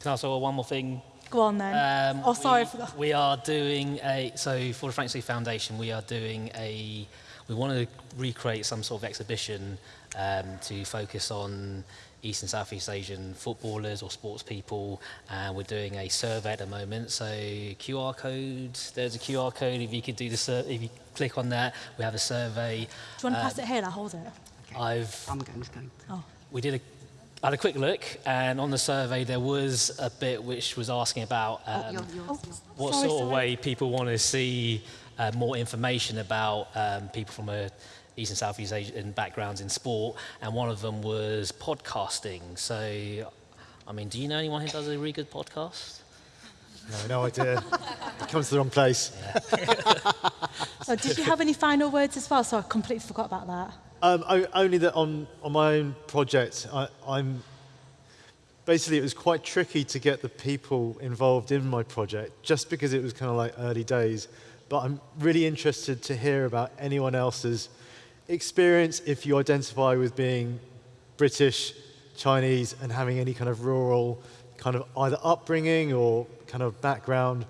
Can I also one more thing? Go on then. Um, oh, sorry. We, we are doing a so for the Frank C Foundation. We are doing a. We want to recreate some sort of exhibition um, to focus on East and Southeast Asian footballers or sports people, and we're doing a survey at the moment. So QR code. There's a QR code. If you could do the sur- if you click on that, we have a survey. Do you want to pass it here? I'll hold it. I've I'm going to go. Oh. we did a I had a quick look, and on the survey there was a bit which was asking about um, Yours, yours, yours. what Sorry, sort of way people want to see uh, more information about um, people from a East and Southeast Asian backgrounds in sport, and one of them was podcasting. So, I mean, do you know anyone who does a really good podcast? No, no idea. it comes to the wrong place. So did you have any final words as well? So I completely forgot about that. Um, o- only that on, on my own project, I, I'm basically it was quite tricky to get the people involved in my project just because it was kind of like early days. But I'm really interested to hear about anyone else's experience if you identify with being British, Chinese, and having any kind of rural kind of either upbringing or kind of background.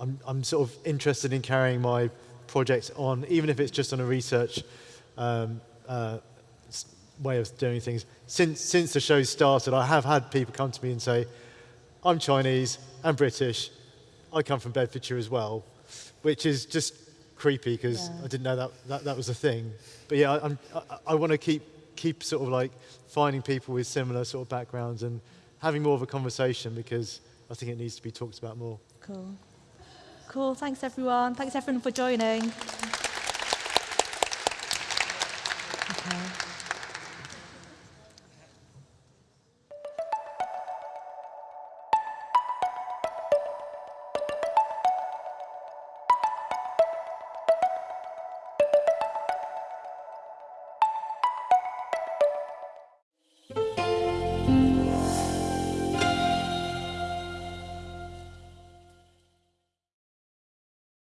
I'm, I'm sort of interested in carrying my project on, even if it's just on a research um, uh, way of doing things. Since, since the show started, I have had people come to me and say, I'm Chinese and British. I come from Bedfordshire as well, which is just creepy because Yeah. I didn't know that, that that was a thing. But yeah, I, I'm, I, I want to keep, keep sort of like finding people with similar sort of backgrounds and having more of a conversation because I think it needs to be talked about more. Cool. Cool. Thanks, everyone. Thanks, everyone, for joining. Okay.